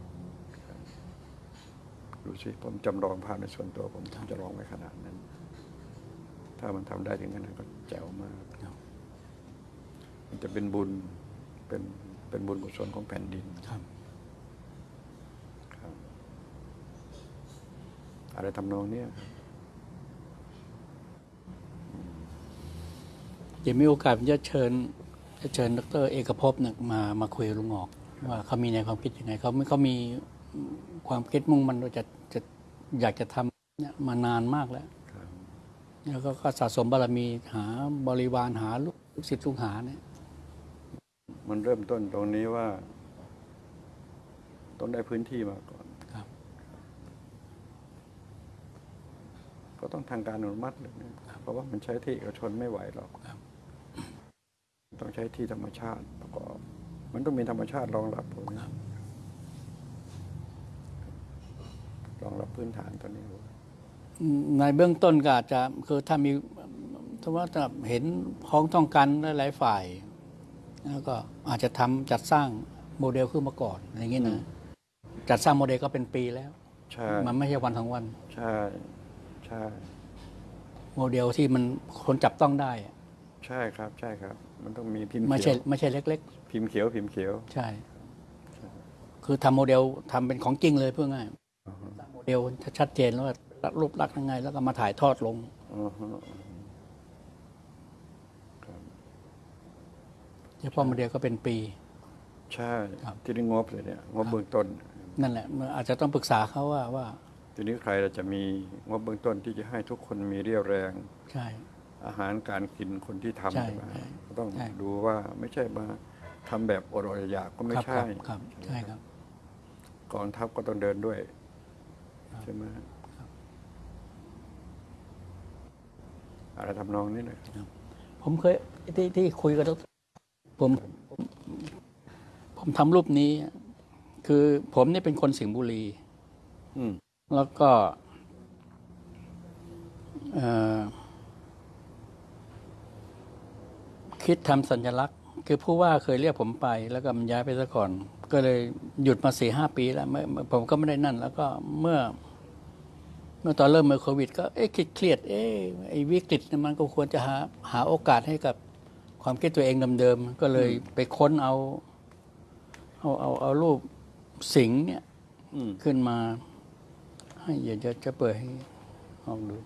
ๆครับดูสิ ผมจำลองภาพในส่วนตัวผมผมจะลองไว้ขนาดนั้น ถ้ามันทำได้ถึงขนาดนั้นก็แจ๋วมากครับมันจะเป็นบุญเป็นเป็นบุญกุศลของแผ่นดินครับครับอะไรทำนองเนี้ยครับ เดี๋ ยวมีโอกาสผมจะเชิญจะเชิญดรเอกภพเนี่ยมามาคุยกับลุงออก ว่าเขามีแนวความคิดยังไงเขาไม่เขามีความคิดมุ่งมันว่าจะจะอยากจะทำเนี่ยมานานมากแล้วครับแล้วก็ก็สะสมบารมีหาบริวารหาลูกลูกศิษย์ลูกหาเนี่ยมันเริ่มต้นตรงนี้ว่า ต้องได้พื้นที่มาก่อนครับ ก็ต้องทางการอนุมัติเลยนะเพราะว่ามันใช้ที่เอกชนไม่ไหวหรอกครับ ต้องใช้ที่ธรรมชาติประกอบ มันต้องมีธรรมชาติรองรับผมครับรองรับพื้นฐานตัวนี้ไว้ในเบื้องต้นก็อาจจะคือถ้ามีถ้าว่าจะเห็นพ้องต้องกันหลายๆฝ่าย แล้วก็อาจจะทำจัดสร้างโมเดลขึ้นมาก่อนอะไรอย่างเงี้ยนะจัดสร้างโมเดลก็เป็นปีแล้วใช่มันไม่ใช่วันทั้งวัน ใช่ใช่โมเดลที่มันคนจับต้องได้อะใช่ครับ ใช่ครับ มันต้องมีพิมพ์ไม่เขีใช่ยวไม่ใช่เล็ก พิมพ์เขียวพิมพ์เขียว ๆ ใช่ คือทำโมเดลทำเป็นของจริงเลยเพื่อง่ายสร้างโมเดลชัดเจนแล้วว่ารูปลักษณ์ยังไง แล้วก็มาถ่ายทอดลง อือฮึครับเฉพาะโมเดลก็เป็นปี ใช่ครับ ที่ได้งบเลยเนี่ยงบเบื้องต้น นั่นแหละมันอาจจะต้องปรึกษาเขาว่าว่า ทีนี้ใครเราจะมีงบเบื้องต้นที่จะให้ทุกคนมีเรี่ยวแรง ใช่ อาหารการกินคนที่ทำใช่ใช่ไหมใช่ก็ต้องใช่ ดูว่าไม่ใช่มาทำแบบอดอดอยากก็ไม่ครับใช่ครับครับใช่ครับ กองทัพก็ต้องเดินด้วย ใช่ไหมอะไรทำนองนี้นะครับ ผมเคยที่ที่คุยกับดรผมผมผมทำรูปนี้ คือผมเนี่ยเป็นคนสิงห์บุรี อืม แล้วก็เอ่อ คิดทำสัญลักษณ์ คือผู้ว่าเคยเรียกผมไป แล้วก็มันย้ายไปซะก่อน ก็เลยหยุดมาสี่ห้าปีแล้วไม่ไม่ผมก็ไม่ได้นั่น แล้วก็เมื่อ เมื่อตอนเริ่มเมื่อโควิด ก็เอ๊ะคิดเครียด เอ๊ะไอ้วิกฤตเนี่ยมันก็ควรจะหาหาโอกาสให้กับความคิดตัวเองเดิมๆก็เลยไปค้นเอาเอาเอาเอารูปสิงห์เนี่ยอืมขึ้นมา ให้เดี๋ยวจะจะเปิดให้ลองดู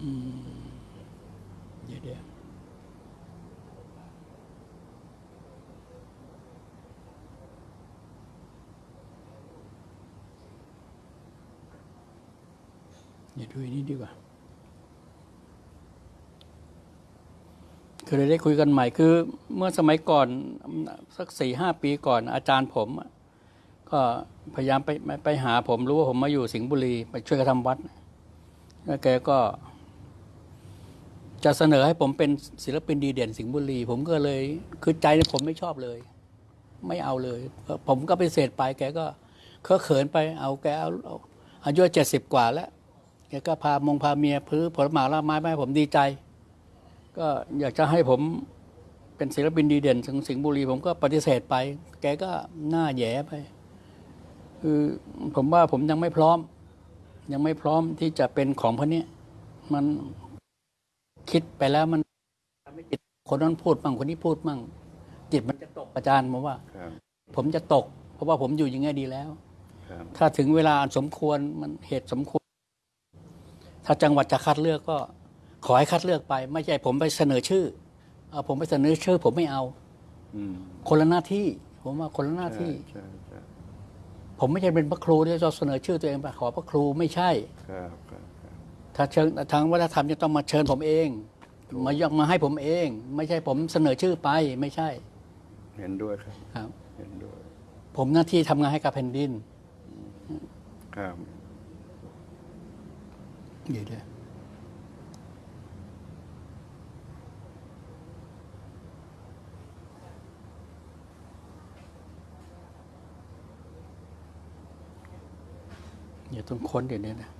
เดี๋ยวอืมเดี๋ยวเดี๋ยวเดียวดูอันนี้ดีกว่าคือเราได้คุยกันใหม่คือ เมื่อสมัยก่อนสักสี่ห้าปีก่อนอาจารย์ผม ก็พยายามไปไปไปหาผมรู้ว่าผมมาอยู่สิงห์บุรี ไปช่วยกันทำวัดแล้วแกก็ จะเสนอให้ผมเป็นศิลปินดีเด่นสิงห์บุรี ผมก็เลยคือใจผมไม่ชอบเลย ไม่เอาเลย ผมก็ไปเสดไปแกก็เคอะเขินไปเอาแกเอาอายุเจ็ดสิบกว่าแล้วแกก็พามงพาเมียพื้อผลหมากละไม้ไปให้ผมดีใจ ก็อยากจะให้ผมเป็นศิลปินดีเด่นถึงสิงห์บุรี ผมก็ปฏิเสธไป แกก็หน้าแย่ไป คือผมว่าผมยังไม่พร้อม ยังไม่พร้อมที่จะเป็นของพวกนี้มัน คิดไปแล้วมันไม่จิตคนนั้นพูดมั่งคนนี้พูดมั่ง จิตมันจะตกอาจารย์ผมว่าครับผมจะตก เพราะว่าผมอยู่อย่างไงดีแล้วครับถ้าถึงเวลาอันสมควรมันเหตุสมควร ถ้าจังหวัดจะคัดเลือกก็ ขอให้คัดเลือกไป ไม่ใช่ผมไปเสนอชื่อเอาผมไปเสนอชื่อ ผมไม่เอาอืมคนละหน้าที่ ผมว่าคนละหน้าที่ใช่ใช่ผมไม่ใช่เป็นพระครูที่จะเสนอชื่อตัวเองไปขอพระครูไม่ใช่ครับครับครับ ถ้าเชิญทางวัฒนธรรมจะต้องมาเชิญผมเอง มายกมาให้ผมเอง ไม่ใช่ผมเสนอชื่อไปไม่ใช่ เห็นด้วยครับครับ เห็นด้วย ผมหน้าที่ทำงานให้กับแผ่นดิน ครับเดี๋ยวเดี๋ยวเดี๋ยวต้องค้นเดี๋ยวนี้นะ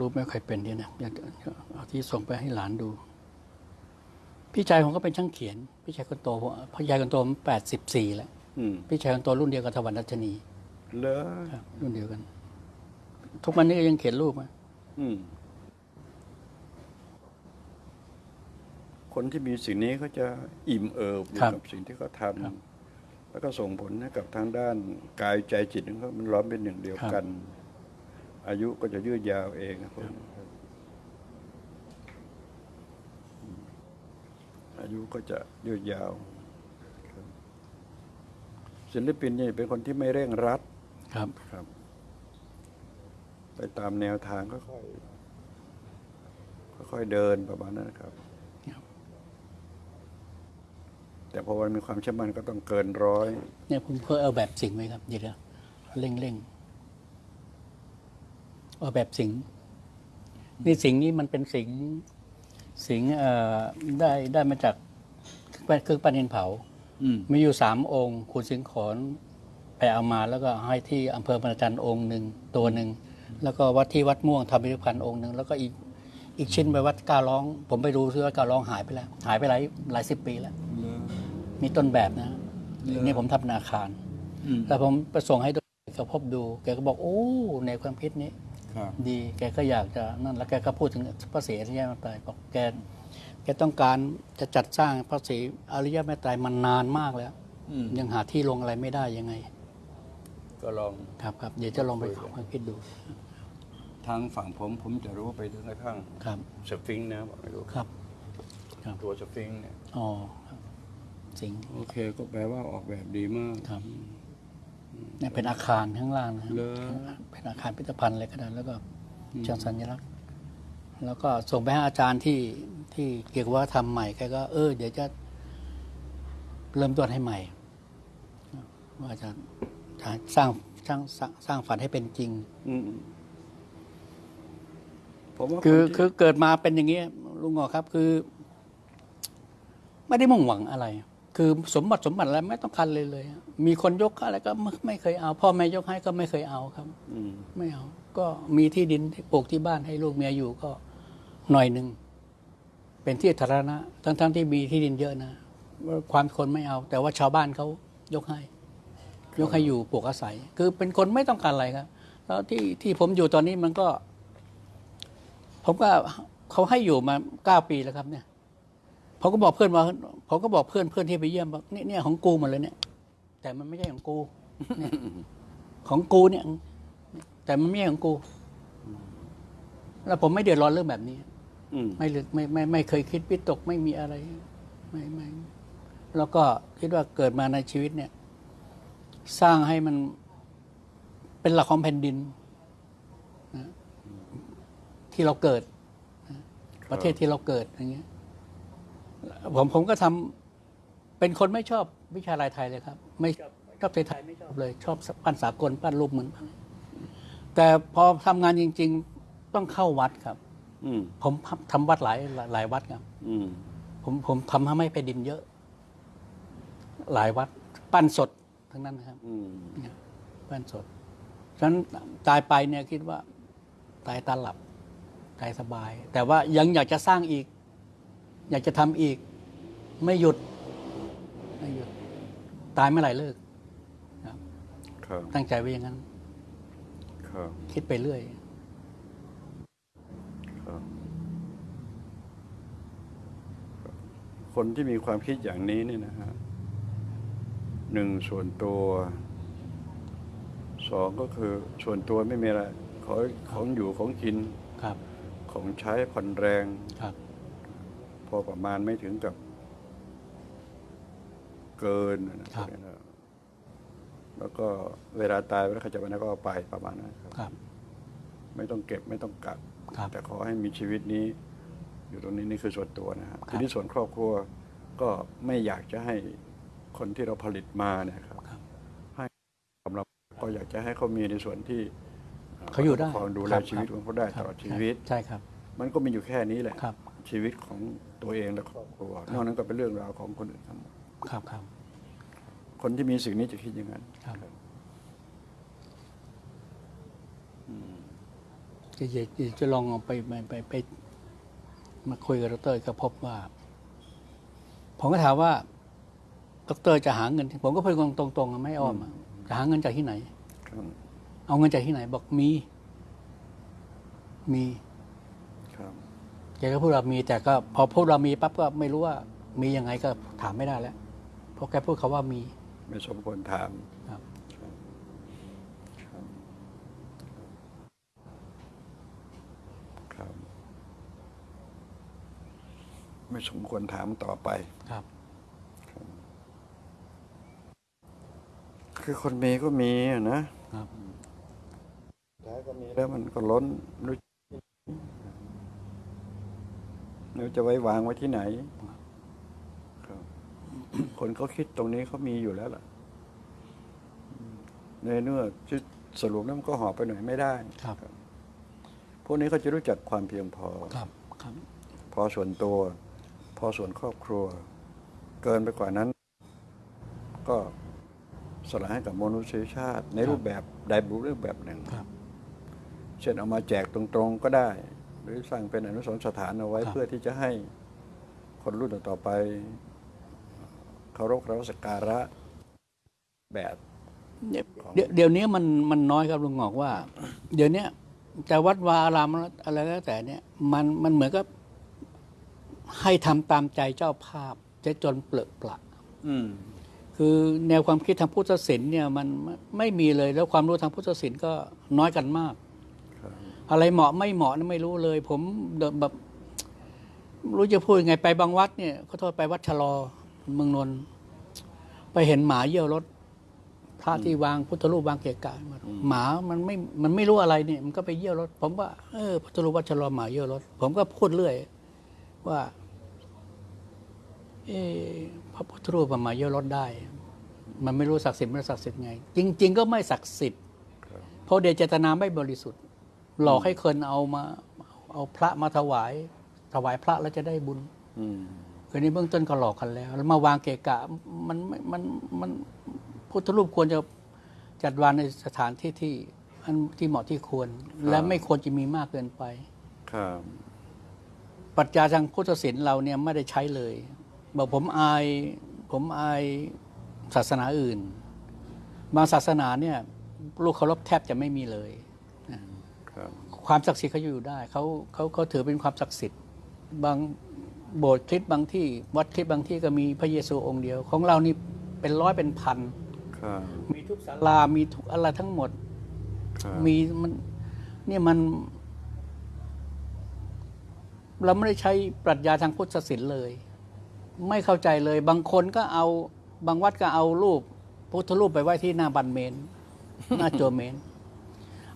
รูปไม่ค่อยเป็นเนี่ยนะอยากจะเอาที่ส่งไปให้หลานดู พี่ชายผมก็เป็นช่างเขียน พี่ชายคนโตผมพี่ชายคนโตผมแปดสิบสี่แล้วอืมพี่ชายคนโตรุ่นเดียวกับทวันรัชนีเลอครับรุ่นเดียวกัน ทุกวันนี้ก็ยังเขียนรูปอะอืมคนที่มีสิ่งนี้เขาจะอิ่มเอิบอยู่กับสิ่งที่เขาทำแล้วก็ส่งผลให้กับทางด้านกายใจจิตของเขามันล้อมเป็นหนึ่งเดียวกัน อายุก็จะยืดยาวเองครับผมอายุก็จะยืดยาวครับศิลปินนี่เป็นคนที่ไม่เร่งรัดครับครับ ไปตามแนวทางก็ค่อยค่อยๆเดินประมาณนั้นนะครับครับ แต่พอวันมีความเชื่อมั่นก็ต้องเกินร้อย เนี่ยผมเคยเอาแบบสิงห์ไว้ครับเดี๋ยวเดี๋ยวเร่งเร่ง เอาแบบสิงห์นี่สิงห์นี่มันเป็นสิงห์สิงห์เอ่อได้ได้มาจากเครื่องปั้นดินเผาอืมมีอยู่สามองค์ คุณสิงห์ขอนไปเอามาแล้วก็ให้ที่อำเภอบรรจันทร์องค์หนึ่งตัวหนึ่ง แล้วก็วัดที่วัดม่วงทำพิพิธภัณฑ์องค์หนึ่งแล้วก็อีกอีกชิ้นไปวัดกาล้อง ผมไปดูซิวัดกาล้องหายไปแล้ว หายไปหลายหลายสิบปีแล้ว มีต้นแบบนะนี่ผมทำนาคารอืมแล้วผมไปส่งให้ดูเขาพบดูแกก็บอกโอ้ในความคิดนี้ครับ ดีแกก็อยากจะนั่นแล้วแกก็พูดถึงพระศรีอริยเมตไตรบอกแกแกต้องการจะจัดสร้างพระศรีอริยเมตไตรมันนานมากแล้วอืมยังหาที่ลงอะไรไม่ได้ยังไง ก็ลองครับครับเดี๋ยวจะลองไปความคิดดู ทางฝั่งผมผมจะรู้ไปถึงกระทั่งครับสฟิงค์นะบอกไม่รู้ครับครับตัวสฟิงค์เนี่ยอ๋อครับสิงห์โอเคก็แปลว่าออกแบบดีมากครับ เนี่ยเป็นอาคารข้างล่างนะเหรอ เป็นอาคารพิพิธภัณฑ์อะไรก็ได้แล้วก็เชิงสัญลักษณ์ แล้วก็ส่งไปให้อาจารย์ที่ที่เกี่ยวกับว่าทำใหม่แกก็เออเดี๋ยวจะเริ่มต้นให้ใหม่ ว่าจะจะสร้างสร้างสร้างสร้างฝันให้เป็นจริง อืมผมว่าคือคนที่คือเกิดมาเป็นอย่างนี้ลุงงอครับคือ ไม่ได้มุ่งหวังอะไร คือสมบัติสมบัติอะไรไม่ต้องการเลยเลย มีคนยกอะไรก็ไม่ไม่เคยเอา พ่อแม่ยกให้ก็ไม่เคยเอาครับอืมไม่เอา ก็มีที่ดินที่ปลูกที่บ้านให้ลูกเมียอยู่ก็หน่อยหนึ่งเป็นที่สาธารณะทั้งทั้งที่มีที่ดินเยอะนะว่าความคนไม่เอา แต่ว่าชาวบ้านเขายกให้ ยกให้อยู่ปลูกอาศัย คือเป็นคนไม่ต้องการอะไรครับ แล้วที่ที่ผมอยู่ตอนนี้มันก็ ผมก็เขาให้อยู่มาเก้าปีแล้วครับ เนี่ย ผมก็บอกเพื่อนว่าผมก็บอกเพื่อนเพื่อนที่ไปเยี่ยมบอกนี่เนี่ยของกูหมดเลยเนี่ย แต่มันไม่ใช่ของกูเนี่ยของกูเนี่ย แต่มันไม่ใช่ของกู แล้วผมไม่เดือดร้อนเรื่องแบบนี้อืมไม่ลึกไม่ไม่ไม่เคยคิดวิตกไม่มีอะไร ไม่ไม่แล้วก็คิดว่าเกิดมาในชีวิตเนี่ย สร้างให้มันเป็นหลักของแผ่นดินนะที่เราเกิดนะประเทศที่เราเกิดอย่างเงี้ย ผมผมก็ทำเป็นคนไม่ชอบวิชาลายไทยเลยครับ ไม่ชอบชอบไทยๆไม่ชอบเลย ชอบปั้นสากลปั้นรูปเหมือนปั้นแต่พอทำงานจริง ๆ ต้องเข้าวัดครับ อืมผมทำวัดหลายหลายหลายวัดครับ อืมผมผมทำให้แผ่นดินเยอะ หลายวัด ปั้นสดทั้งนั้นนะครับอืมเนี่ยปั้นสดฉะนั้นตายไปเนี่ยคิดว่า ตายตาหลับ ตายสบาย แต่ว่ายังอยากจะสร้างอีก อยากจะทำอีก ไม่หยุด ไม่หยุด ตายเมื่อไหร่เลิกครับครับตั้งใจไว้อย่างนั้นครับคิดไปเรื่อยครับคนที่มีความคิดอย่างนี้เนี่ยนะฮะหนึ่งส่วนตัวสองก็คือส่วนตัวไม่มีอะไร ขอของอยู่ของกินครับ ของใช้ผ่อนแรงครับ พอประมาณไม่ถึงกับเกินนะครับ แล้วก็เวลาตายเวลาใครจะไปไหนก็เอาไปประมาณนั้นครับครับ ไม่ต้องเก็บไม่ต้องกักครับแต่ขอให้มีชีวิตนี้ อยู่ตรงนี้นี่คือส่วนตัวนะฮะครับทีนี้ส่วนครอบครัวก็ไม่อยากจะให้คนที่เราผลิตมาเนี่ยครับครับให้สำหรับก็อยากจะให้เขามีในส่วนที่เขาอยู่ได้ปกครองดูแลครับชีวิตของเขาได้คตรับลอดชีวิตใช่ครับ มันก็มีอยู่แค่นี้แหละครับ ชีวิตของตัวเองและครอบครัวนอกนั้นก็เป็นเรื่องราวของคนอื่นทั้งหมดครับครับ คนที่มีสิ่งนี้จะคิดอย่างนั้นครับจะจะจะจะลองเอาไปไปไปไป มาคุยกับดรก็พบว่า ผมก็ถามว่าดรจะหาเงิน ผมก็พูดตรงๆอะไม่อ้อมอะจะหาเงินจากที่ไหนครับเอาเงินจากที่ไหน บอกมี มีครับ แกก็พูดว่ามีแต่ก็พอพูดเรามีปั๊บก็ไม่รู้ว่ามียังไงก็ถามไม่ได้แล้วเพราะแกพูดเขาว่ามี ไม่สมควรถามครับครับครับครับไม่สมควรถามต่อไปครับ คือคนมีก็มีอะนะครับท้ายก็มีแล้วมันก็ล้นรู้ ไม่รู้จะไว้วางไว้ที่ไหนครับคนเขาคิดตรงนี้เขามีอยู่แล้วล่ะอืมในเนื้อที่สรุปแล้วมันก็หอบไปหน่อยไม่ได้ครับ พวกนี้เขาจะรู้จักความเพียงพอครับครับ พอส่วนตัว พอส่วนครอบครัว เกินไปกว่านั้น ก็สละให้กับมนุษยชาติ ในรูปแบบใดรูปแบบหนึ่งครับเช่นเอามาแจกตรงๆก็ได้ หรือสร้างเป็นอนุสรณ์สถานเอาไว้ครับเพื่อที่จะให้คนรุ่นต่อๆไปเคารพเคารพสักการะแบบเดี๋ยวเดี๋ยวเดี๋ยวนี้มันมันน้อยครับลุงหงอกว่า เดี๋ยวเนี้ยแต่วัดวาอารามอะไรก็แล้วแต่เนี่ยมันมันเหมือนกับให้ทำตามใจเจ้าภาพจะจนเปลือกปละอืมคือแนวความคิดทางพุทธศิลป์เนี่ยมันไม่ไม่มีเลยแล้วความรู้ทางพุทธศิลป์ก็น้อยกันมากครับ อะไรเหมาะไม่เหมาะนี่ไม่รู้เลย ผมเดินแบบรู้จะพูดยังไงไปบางวัดเนี่ยขอโทษไปวัดชะลอเมืองนนท์ไปเห็นหมาเยี่ยวรถพระที่วางพุทธรูปวางเกะกะมาหมามันไม่มันไม่รู้อะไรเนี่ยมันก็ไปเยี่ยวรถ ผมว่าเออพุทธรูปวัดชะลอหมาเยี่ยวรถ ผมก็พูดเรื่อย ว่า เออพระพุทธรูปมันมาเยี่ยวรถได้ มันไม่รู้ศักดิ์สิทธิ์ไม่ศักดิ์สิทธิ์ไง จริง ๆ ก็ไม่ศักดิ์สิทธิ์เพราะเดชเจตนาไม่บริสุทธิ์ หลอกให้คนเอามา เอาพระมาถวาย ถวายพระแล้วจะได้บุญอืมคืนนี้เบื้องต้นก็หลอกกันแล้ว แล้วมาวางเกะกะมันไม่มันมันพุทธรูปควรจะจัดวางในสถานที่ที่อันที่เหมาะที่ควร และไม่ควรจะมีมากเกินไป ครับ ปรัชญาทางพุทธศิลป์เราเนี่ยไม่ได้ใช้เลย บอกผมอาย ผมอายศาสนาอื่น บางศาสนาเนี่ยลูกเคารพแทบจะไม่มีเลย ครับความศักดิ์สิทธิ์เขาอยู่ได้เขาเขาเขาถือเป็นความศักดิ์สิทธิ์บางโบสถ์คริสต์บางที่วัดคริสต์บางที่ก็มีพระเยซูองค์เดียว ของเรานี่เป็นร้อยเป็นพันครับมีทุกศาลามีทุกอะไรทั้งหมดครับมีมันเนี่ยมัน เราไม่ได้ใช้ปรัชญาทางพุทธศิลป์เลย ไม่เข้าใจเลย บางคนก็เอาบางวัดก็เอารูปพุทธรูปไปไว้ที่หน้าบันเมน หน้าโจเมน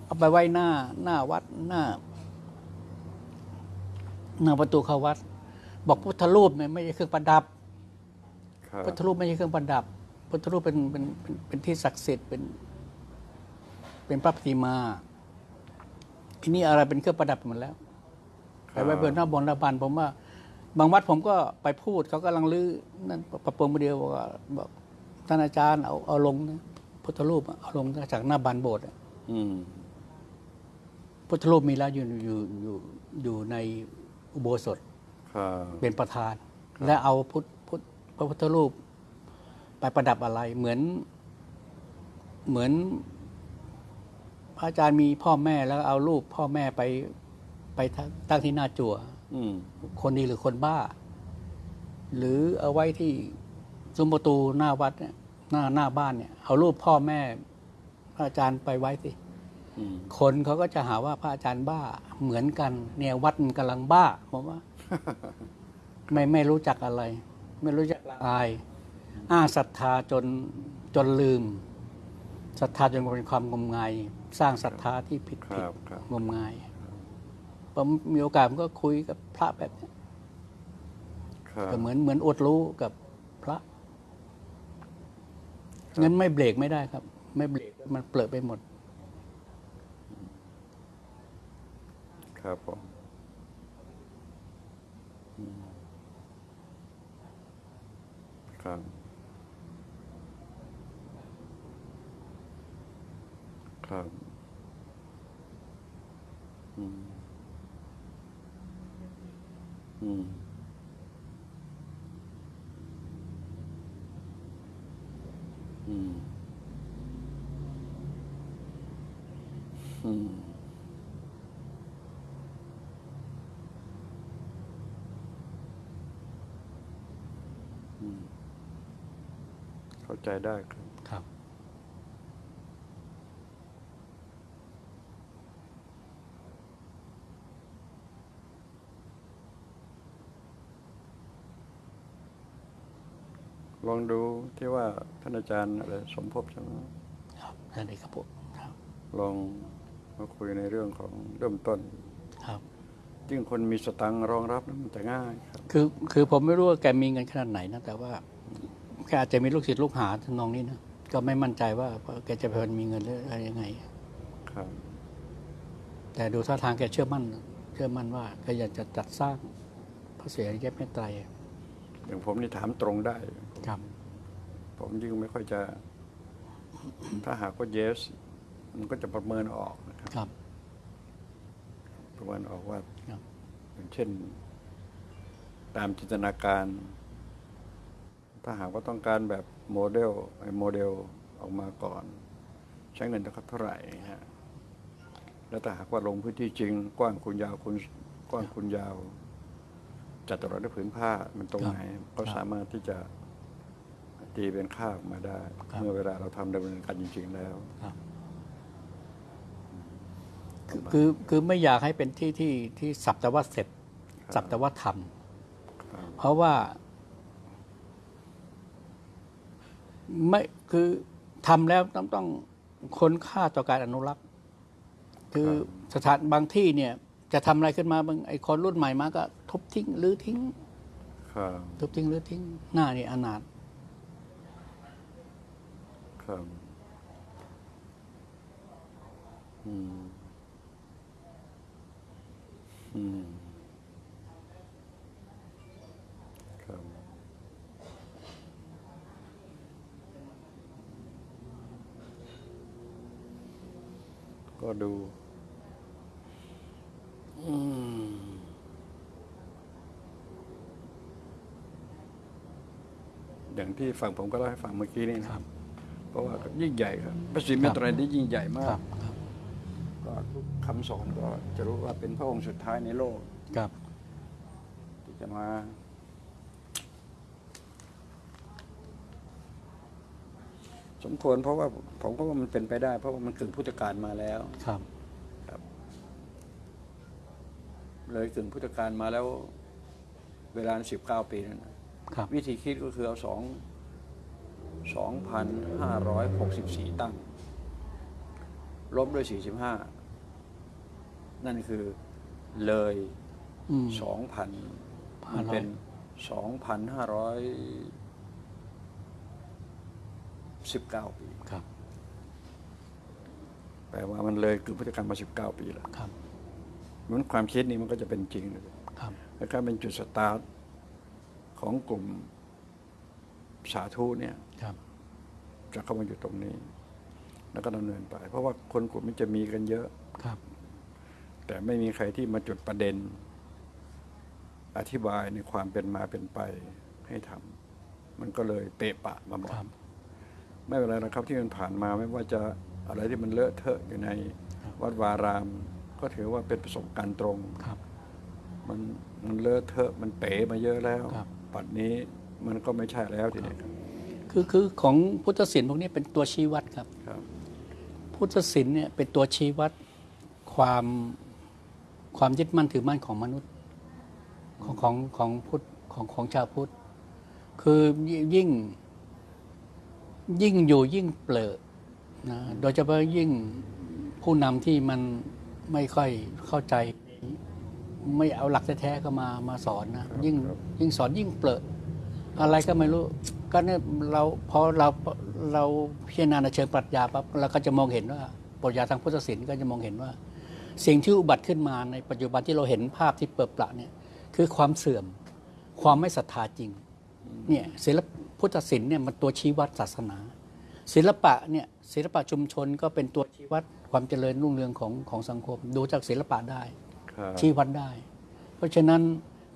เอาไปไว้หน้าหน้าวัดหน้าหน้าประตูเข้าวัด บอกพุทธรูปเนี่ยไม่ใช่เครื่องประดับครับพุทธรูปไม่ใช่เครื่องประดับพุทธรูปเป็นเป็นเป็นเป็นที่ศักดิ์สิทธิ์เป็น เป็นพระปฏิมาอันนี้อะไรเป็นเครื่องประดับหมดแล้วไปไว้บนหน้าบนหน้าบานผมว่า บางวัดผมก็ไปพูดเขากำลังลื้อนั่นประปรงมาเดียวบอกว่าบอกท่านอาจารย์เอาเอาลงนะพุทธรูปอะเอาลงจากหน้าบานโบสถ์อะอืม พุทธรูปมีแล้วอยู่อยู่อยู่อยู่ในอุโบสถครับเป็นประธาน และเอาพุทธพุทธพระพุทธรูป ไปประดับอะไรเหมือนเหมือนพระอาจารย์มีพ่อแม่แล้วเอารูปพ่อแม่ไปไปตั้งที่หน้าจั่วอืมคนดีหรือคนบ้า หรือเอาไว้ที่ซุ้มประตูหน้าวัดเนี่ยหน้าหน้าบ้านเนี่ย เอารูปพ่อแม่พระอาจารย์ไปไว้สิอืม คนเขาก็จะหาว่าพระอาจารย์บ้าเหมือนกัน เนี่ยวัดมันกำลังบ้าผมว่า ไม่ไม่รู้จักอะไร ไม่รู้จักละอาย อ้างศรัทธาจนจนลืมศรัทธาจนเป็นความงมงาย สร้างศรัทธาที่ผิดคผิดรับครับงมงายผมมีโอกาสผมก็คุยกับพระแบบนี้ครับก็เหมือนเหมือนอดรู้กับพระงั้นไม่เบรกไม่ได้ครับ ไม่เบรกมันเปลอะไปหมด ครับผมอืมครับ ครับอืมอืมอืมอืม อืม เข้าใจได้ครับครับ ลองดูที่ว่าท่านอาจารย์อะไรสมภพใช่ไหมครับนั่นเองครับผมครับ ลองมาคุยในเรื่องของเริ่มต้นครับยิ่งคนมีสตังค์รองรับนั้นมันจะง่ายครับ คือคือผมไม่รู้ว่าแกมีเงินขนาดไหนนะแต่ว่า แกอาจจะมีลูกศิษย์ลูกหาทำนองนี้นะก็ไม่มั่นใจว่าแกจะเป็นมีเงินหรืออะไรยังไง ครับ แต่ดูท่าทางแกเชื่อมั่น เชื่อมั่นว่าแกอยากจะจัดสร้างพระเสียรแยกเมตไตรอย่างผมนี่ถามตรงได้ ครับ ผมยิ่งไม่ค่อยจะ ถ้าหากว่า yes มันก็จะประเมินออกนะครับ ครับ ประเมินออกว่าครับอย่างเช่น ตามจินตนาการ ถ้าหากว่าต้องการแบบโมเดลไอ้โมเดลออกมาก่อน ใช้เงินเท่าไหร่ฮะแล้วถ้าหากว่าลงพื้นที่จริง กว้างคูณยาวคูณกว้างคูณยาว จัดตลอดด้วยผืนผ้ามันตรงไหนก็สามารถที่จะตีเป็นค่าออกมาได้ครับเมื่อเวลาเราทำดำเนินการจริง ๆ แล้วครับคือคือคือไม่อยากให้เป็นที่ที่ที่สับแต่ว่าเสร็จสับแต่ว่าทำครับเพราะว่า ไม่คือทำแล้วต้องต้องค้นค่าต่อการอนุรักษ์ คือสถานบางที่เนี่ย จะทำอะไรขึ้นมาบางไอ้คนรุ่นใหม่มาก็ ทุบทิ้งหรือทิ้งครับทุบทิ้งหรือทิ้ง หน้านี่อนาถครับอืมอืม ครับ ก็ดูอืมอย่างที่ฟังผมก็เล่าให้ฟังเมื่อกี้นี่นะครับ เพราะว่ายิ่งใหญ่ครับพระศรีเมตรัยนี่ยิ่งใหญ่มาครักบครับก็ทุกคำสอนก็จะรู้ว่าเป็นพระองค์สุดท้ายในโลกครับที่จะมา สมควรเพราะว่าผมก็ว่ามันเป็นไปได้ เพราะว่ามันกึ่งพุทธกาลมาแล้วครับ เลยกึ่งพุทธกาลมาแล้ว เวลาสิบเก้าปีนั่นน่ะครับ วิธีคิดก็คือเอาสองสองพันห้าร้อยหกสิบสี่ตั้งลบด้วยสี่สิบห้านั่นคือเลยอืม สองพัน500มันเป็นสองพันห้าร้อย สิบเก้าปี ครับ แปลว่ามันเลยคือพุทธกาลมาสิบเก้าปีแล้วครับมันความคิดนี้มันก็จะเป็นจริงเลยครับแล้วก็เป็นจุดสตาร์ทของกลุ่มสาธุเนี่ยครับจะเข้ามาอยู่ตรงนี้ แล้วก็ดำเนินไป เพราะว่าคนกลุ่มนี้จะมีกันเยอะครับ แต่ไม่มีใครที่มาจุดประเด็น อธิบายในความเป็นมาเป็นไปให้ทำมันก็เลยเปะปะมาหมดครับ ไม่เป็นไรนะครับที่มันผ่านมาไม่ว่าจะอะไรที่มันเลอะเทอะอยู่ในวัดวาราม ก็ถือว่าเป็นประสบการณ์ตรงครับ มันมันเลอะเทอะมันเป๋มาเยอะแล้วครับ ปัดนี้มันก็ไม่ใช่แล้วทีนี้ครับคือคือของพุทธศิลป์พวกนี้เป็นตัวชี้วัดครับ ครับ พุทธศิลป์เนี่ยเป็นตัวชี้วัดความความยึดมั่นถือมั่นของมนุษย์ของของของพุทธของของชาวพุทธ คือยิ่ง ยิ่งอยู่ยิ่งเปลอะนะโดยเฉพาะยิ่งผู้นำที่มันไม่ค่อยเข้าใจ ไม่เอาหลักแท้ๆก็มามาสอนนะยิ่งยิ่งสอนยิ่งเปลอะอะไรก็ไม่รู้ก็เนี่ยเราพอเราเราพิจารณาในเชิงปรัชญาปั๊บเราก็จะมองเห็นว่าปรัชญาทางพุทธศิลป์ก็จะมองเห็นว่า สิ่งที่อุบัติขึ้นมาในปัจจุบันที่เราเห็นภาพที่เปิดประเนี่ยคือความเสื่อม ความไม่ศรัทธาจริงเนี่ยศิลป พุทธศิลป์เนี่ยมันตัวชี้วัดศาสนา ศิลปะเนี่ยศิลปะชุมชนก็เป็นตัวชี้วัดความเจริญรุ่งเรืองของของสังคม ดูจากศิลปะได้ครับชี้วัดได้ เพราะฉะนั้น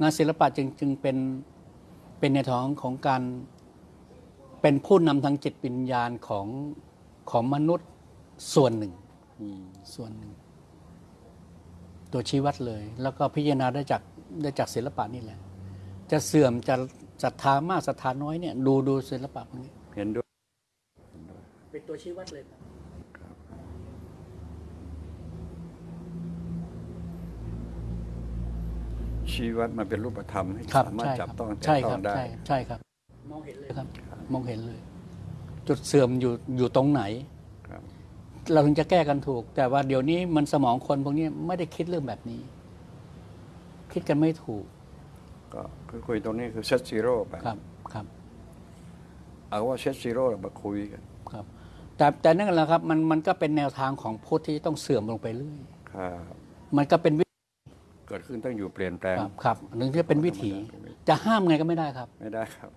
งานศิลปะจึงจึงเป็นเป็นในทางของการเป็นผู้นำทางจิตวิญญาณของของมนุษย์ส่วนหนึ่งอืมส่วนหนึ่ง ตัวชี้วัดเลย แล้วก็พิจารณาได้จากได้จากศิลปะนี่แหละ จะเสื่อมจะศรัทธามากศรัทธาน้อยเนี่ยดูดูศิลปะพวกนี้เห็นด้วยเป็นตัวชี้วัดเลยครับชีวัดมันเป็นรูปธรรมให้ครับสามารถใช่จับครับต้องแต่ใช่คต้รัอบงได้ใช่ใช่ครับมองเห็นเลยครับ มองเห็นเลย จุดเสื่อมอยู่อยู่ตรงไหนครับเราถึงจะแก้กันถูก แต่ว่าเดี๋ยวนี้มันสมองคนพวกนี้ไม่ได้คิดเรื่องแบบนี้ คิดกันไม่ถูก ก็คือคุยตรงนี้คือ set zero ไปครับครับ เอาว่า set zero มาคุยกันครับ แต่แต่นั่นแหละครับมันมันก็เป็นแนวทางของพุทธที่ต้องเสื่อมลงไปเรื่อยครับมันก็เป็นวิเกิดขึ้นต้องอยู่เปลี่ยนแปลงครับครับหนึ่งที่เป็นวิถีจะห้ามไงก็ไม่ได้ครับ ไม่ได้ครับ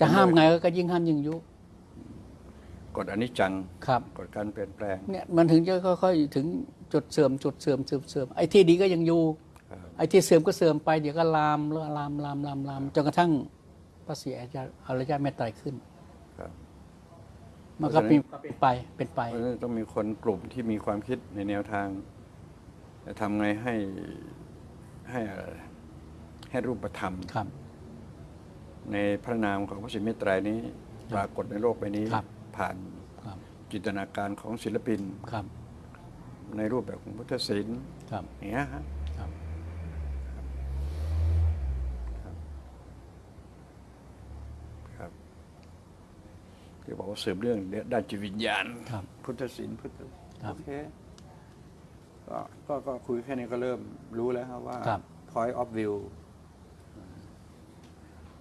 จะห้ามไงก็ยิ่งห้ามยิ่งยุกฎอนิจจังครับกฎการเปลี่ยนแปลงเนี่ยมันถึงจะค่อยๆถึงจุดเสื่อมจุดเสื่อมเสื่อมเสื่อมไอ้ที่ดีก็ยังอยู่ครับ ไอ้ที่เสื่อมก็เสื่อมไปเดี๋ยวก็ลามแล้วลามลามลามลามจนกระทั่งพระศรีอริยอริยเมตไตรขึ้น ครับ มันก็เป็นเป็นไปเป็นไป เพราะฉะนั้นต้องมีคนกลุ่มที่มีความคิดในแนวทางจะทำไงให้ให้อะไรให้รูปธรรม ครับ ในพระนามของพระสิเมตไตรยนี้ ปรากฏในโลกใบนี้ ครับผ่านครับ จินตนาการของศิลปิน ครับ ในรูปแบบของพุทธศิลป์ครับ อย่างเงี้ยฮะ ครับ ครับ ทีที่บอกว่าสืบเรื่องด้านจิตวิญญาณ ครับพุทธศิลป์พุทธครับโอเคก็ก็ก็คุยแค่นี้ก็เริ่มรู้แล้วครับว่า ครับ point of view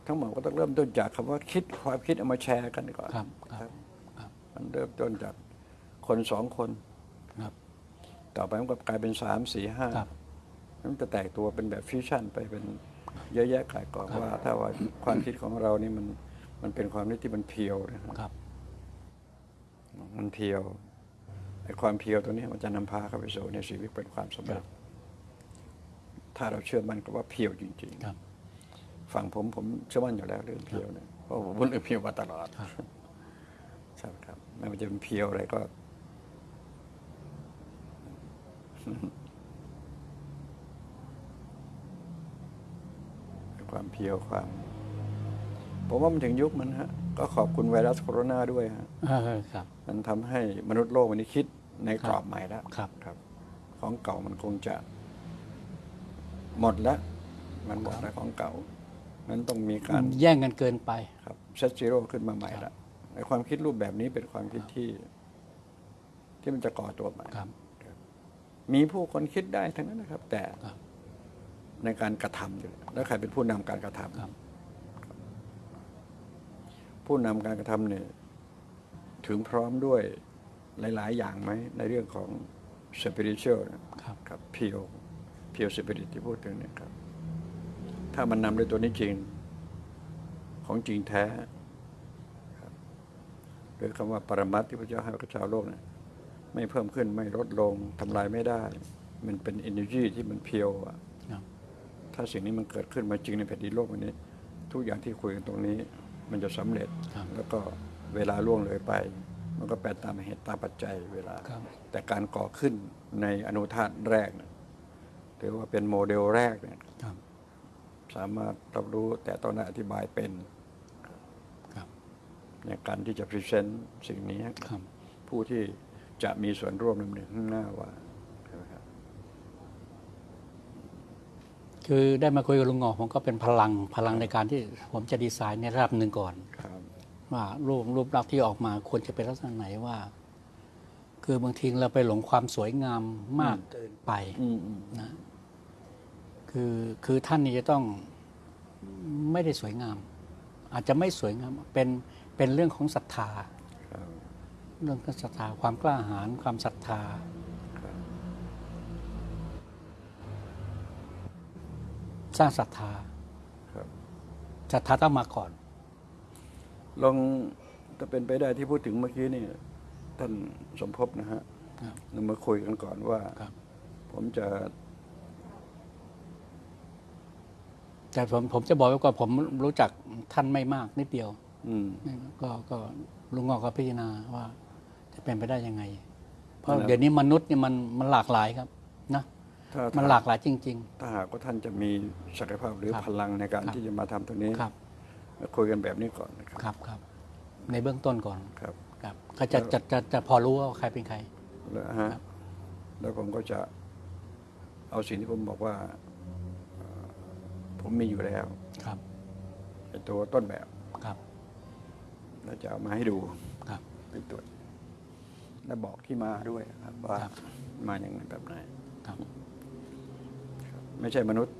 ทั้งหมดก็ต้องเริ่มต้นจากคำว่าคิดความคิดเอามาแชร์กันก่อนครับครับครับ มันเริ่มต้นจากคนสองคน ครับ ต่อไปมันก็กลายเป็นสามสี่ห้าครับ มันจะแตกตัวเป็นแบบฟิวชั่นไปเป็นเยอะแยะกายกองว่า ถ้าว่าความคิดของเรานี่มัน มันเป็นความคิดที่มันเพียวนะครับครับ มันเพียวไอ้ความเพียวตัวนี้มันจะนำพาเข้าไปสู่ในชีวิตเป็นความสำเร็จถ้าเราเชื่อมันก็ว่าเพียวจริงครับๆฝั่งผมผมเชื่อมั่นอยู่แล้วเรื่องเพียวเนี่ยเพราะผมพูดเรื่องเพียวมาตลอดครับใช่ครับไม่ว่าจะเป็นเพียวอะไรก็ความเพียวความ ผมว่ามันถึงยุคมันฮะก็ขอบคุณไวรัสโคโรนาด้วยฮะเออครับ มันทำให้มนุษย์โลกวันนี้คิดในกรอบใหม่แล้วครับครับ ของเก่ามันคงจะ หมดแล้ว มันหมดแล้วของเก่านั้นต้องมีการแย่งกันเกินไปครับเซตซีโร่ขึ้นมาใหม่ละในความคิดรูปแบบนี้เป็นความคิดที่ ที่มันจะก่อตัวใหม่ครับ มีผู้คนคิดได้ทั้งนั้นนะครับ แต่ครับในการกระทำอยู่แล้วใครเป็นผู้นำการกระทำครับ ผู้นำการกระทำเนี่ยถึงพร้อมด้วยหลาย ๆ อย่างไหม ในเรื่องของ spiritual นะครับครับเพียวเพียวสปิริตที่พูดถึงเนี่ยครับ ถ้ามันนำด้วยตัวนี้จริง ของจริงแท้ครับหรือคำว่าปรมัตถ์ที่พระเจ้าให้กับชาวโลกเนี่ยไม่เพิ่มขึ้นไม่ลดลงทำลายไม่ได้ มันเป็น energy ที่มันเพียวอะครับถ้าสิ่งนี้มันเกิดขึ้นมาจริงในแผ่นดินโลกวันนี้ ทุกอย่างที่คุยกันตรงนี้ มันจะสำเร็จครับแล้วก็เวลาล่วงเลยไป มันก็แปรตามเหตุตามปัจจัยเวลาครับแต่การก่อขึ้นในอนุธาตุแรกเนี่ยถือว่าเป็นโมเดลแรกเนี่ยครับสามารถรับรู้แต่ตอนนั้นอธิบายเป็นครับในการที่จะพรีเซนต์สิ่งนี้ให้กับครับผู้ที่จะมีส่วนร่วมในข้างหน้าว่าใช่ไหมครับ คือได้มาคุยกับลุงหงอกผมก็เป็นพลังพลังในการที่ผมจะดีไซน์ในระดับหนึ่งก่อนครับว่ารูปรูปลักษณ์ที่ออกมาควรจะเป็นลักษณะไหนว่า คือบางทีเราไปหลงความสวยงามมากเกินไปอืมอืมนะ คือคือท่านนี่จะต้องไม่ได้สวยงาม อาจจะไม่สวยงามเป็นเป็นเรื่องของศรัทธาครับเรื่องของศรัทธาความกล้าหาญความศรัทธา ร้างศรัทธาครับศรัทธาต้องมาก่อน ลองถ้าเป็นไปได้ที่พูดถึงเมื่อกี้นี่ท่านสมภพนะฮะครับเรามาคุยกันก่อนว่าครับผมจะ แต่ผมผมจะบอกไว้ก่อนผมรู้จักท่านไม่มากนิดเดียว อืมก็ก็ลุงงอกก็พิจารณาว่า จะเป็นไปได้ยังไง เพราะแล้วเดี๋ยวนี้มนุษย์เนี่ยมันมันหลากหลายครับนะถ้า มันหลากหลายจริงถ้าหากว่าท่านจะมีศักยภาพหรือครับพลังในการครับที่จะมาทำตรงนี้ๆครับคุยกันแบบนี้ก่อนนะครับครับครับ ในเบื้องต้นก่อนครับครับก็จะจะจะจะพอรู้ว่าใครเป็นใครแล้วฮะครับแล้วผมก็จะเอาสิ่งที่ผมบอกว่าเอ่อผมมีอยู่แล้วครับไอ้ตัวต้นแบบครับแล้วจะเอามาให้ดูครับเป็นตัวและบอกที่มาด้วยครับว่าครับมาอย่างไรแบบไหนครับ ไม่ใช่มนุษย์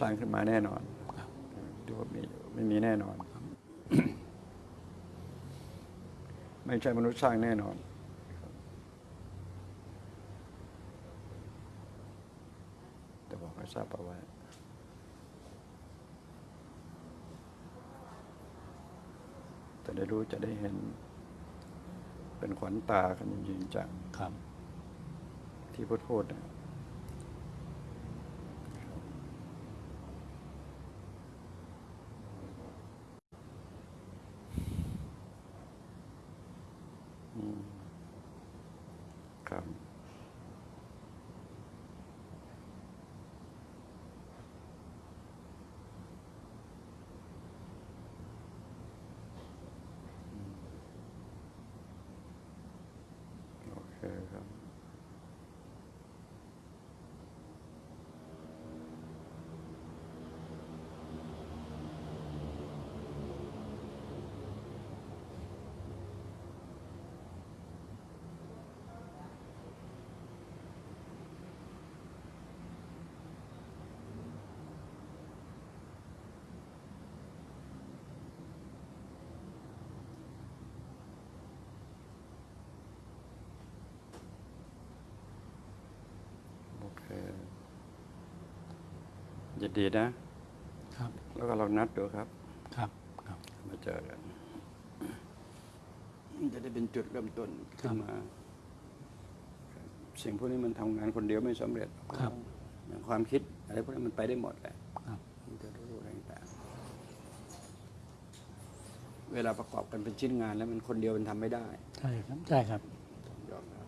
สร้างขึ้นมาแน่นอนครับดูว่ามีไม่มีแน่นอน ไม่ใช่มนุษย์สร้างแน่นอนแต่บอกให้ทราบเอาไว้จะได้รู้จะได้เห็น เป็นขวัญตากันจริงๆจากครับที่พูดพูดนะอืมครับ โอเคครับ ยินดีนะ ครับ แล้วก็เรานัดดูครับ ครับ ครับ มาเจอกันจะได้เป็นจุดเริ่มต้นขึ้นมาครับสิ่งพวกนี้มันทำงานคนเดียวไม่สำเร็จครับอย่างความคิดอะไรพวกนี้มันไปได้หมดแหละครับมันจะรู้อะไรต่างๆเวลาประกอบกันเป็นชิ้นงานแล้วมันคนเดียวมันทำไม่ได้ ใช่ครับ ใช่ครับต้องยอมรับ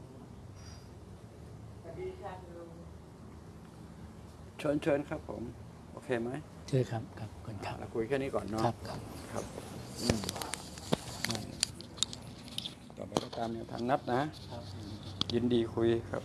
เชิญเชิญครับผมโอ เคไหมเชิญครับครับขอบคุณครับเราคุยแค่นี้ก่อนเนาะครับครับครับผมอืมต่อไปก็ตามแนวทางนัดนะยินดีคุยครับ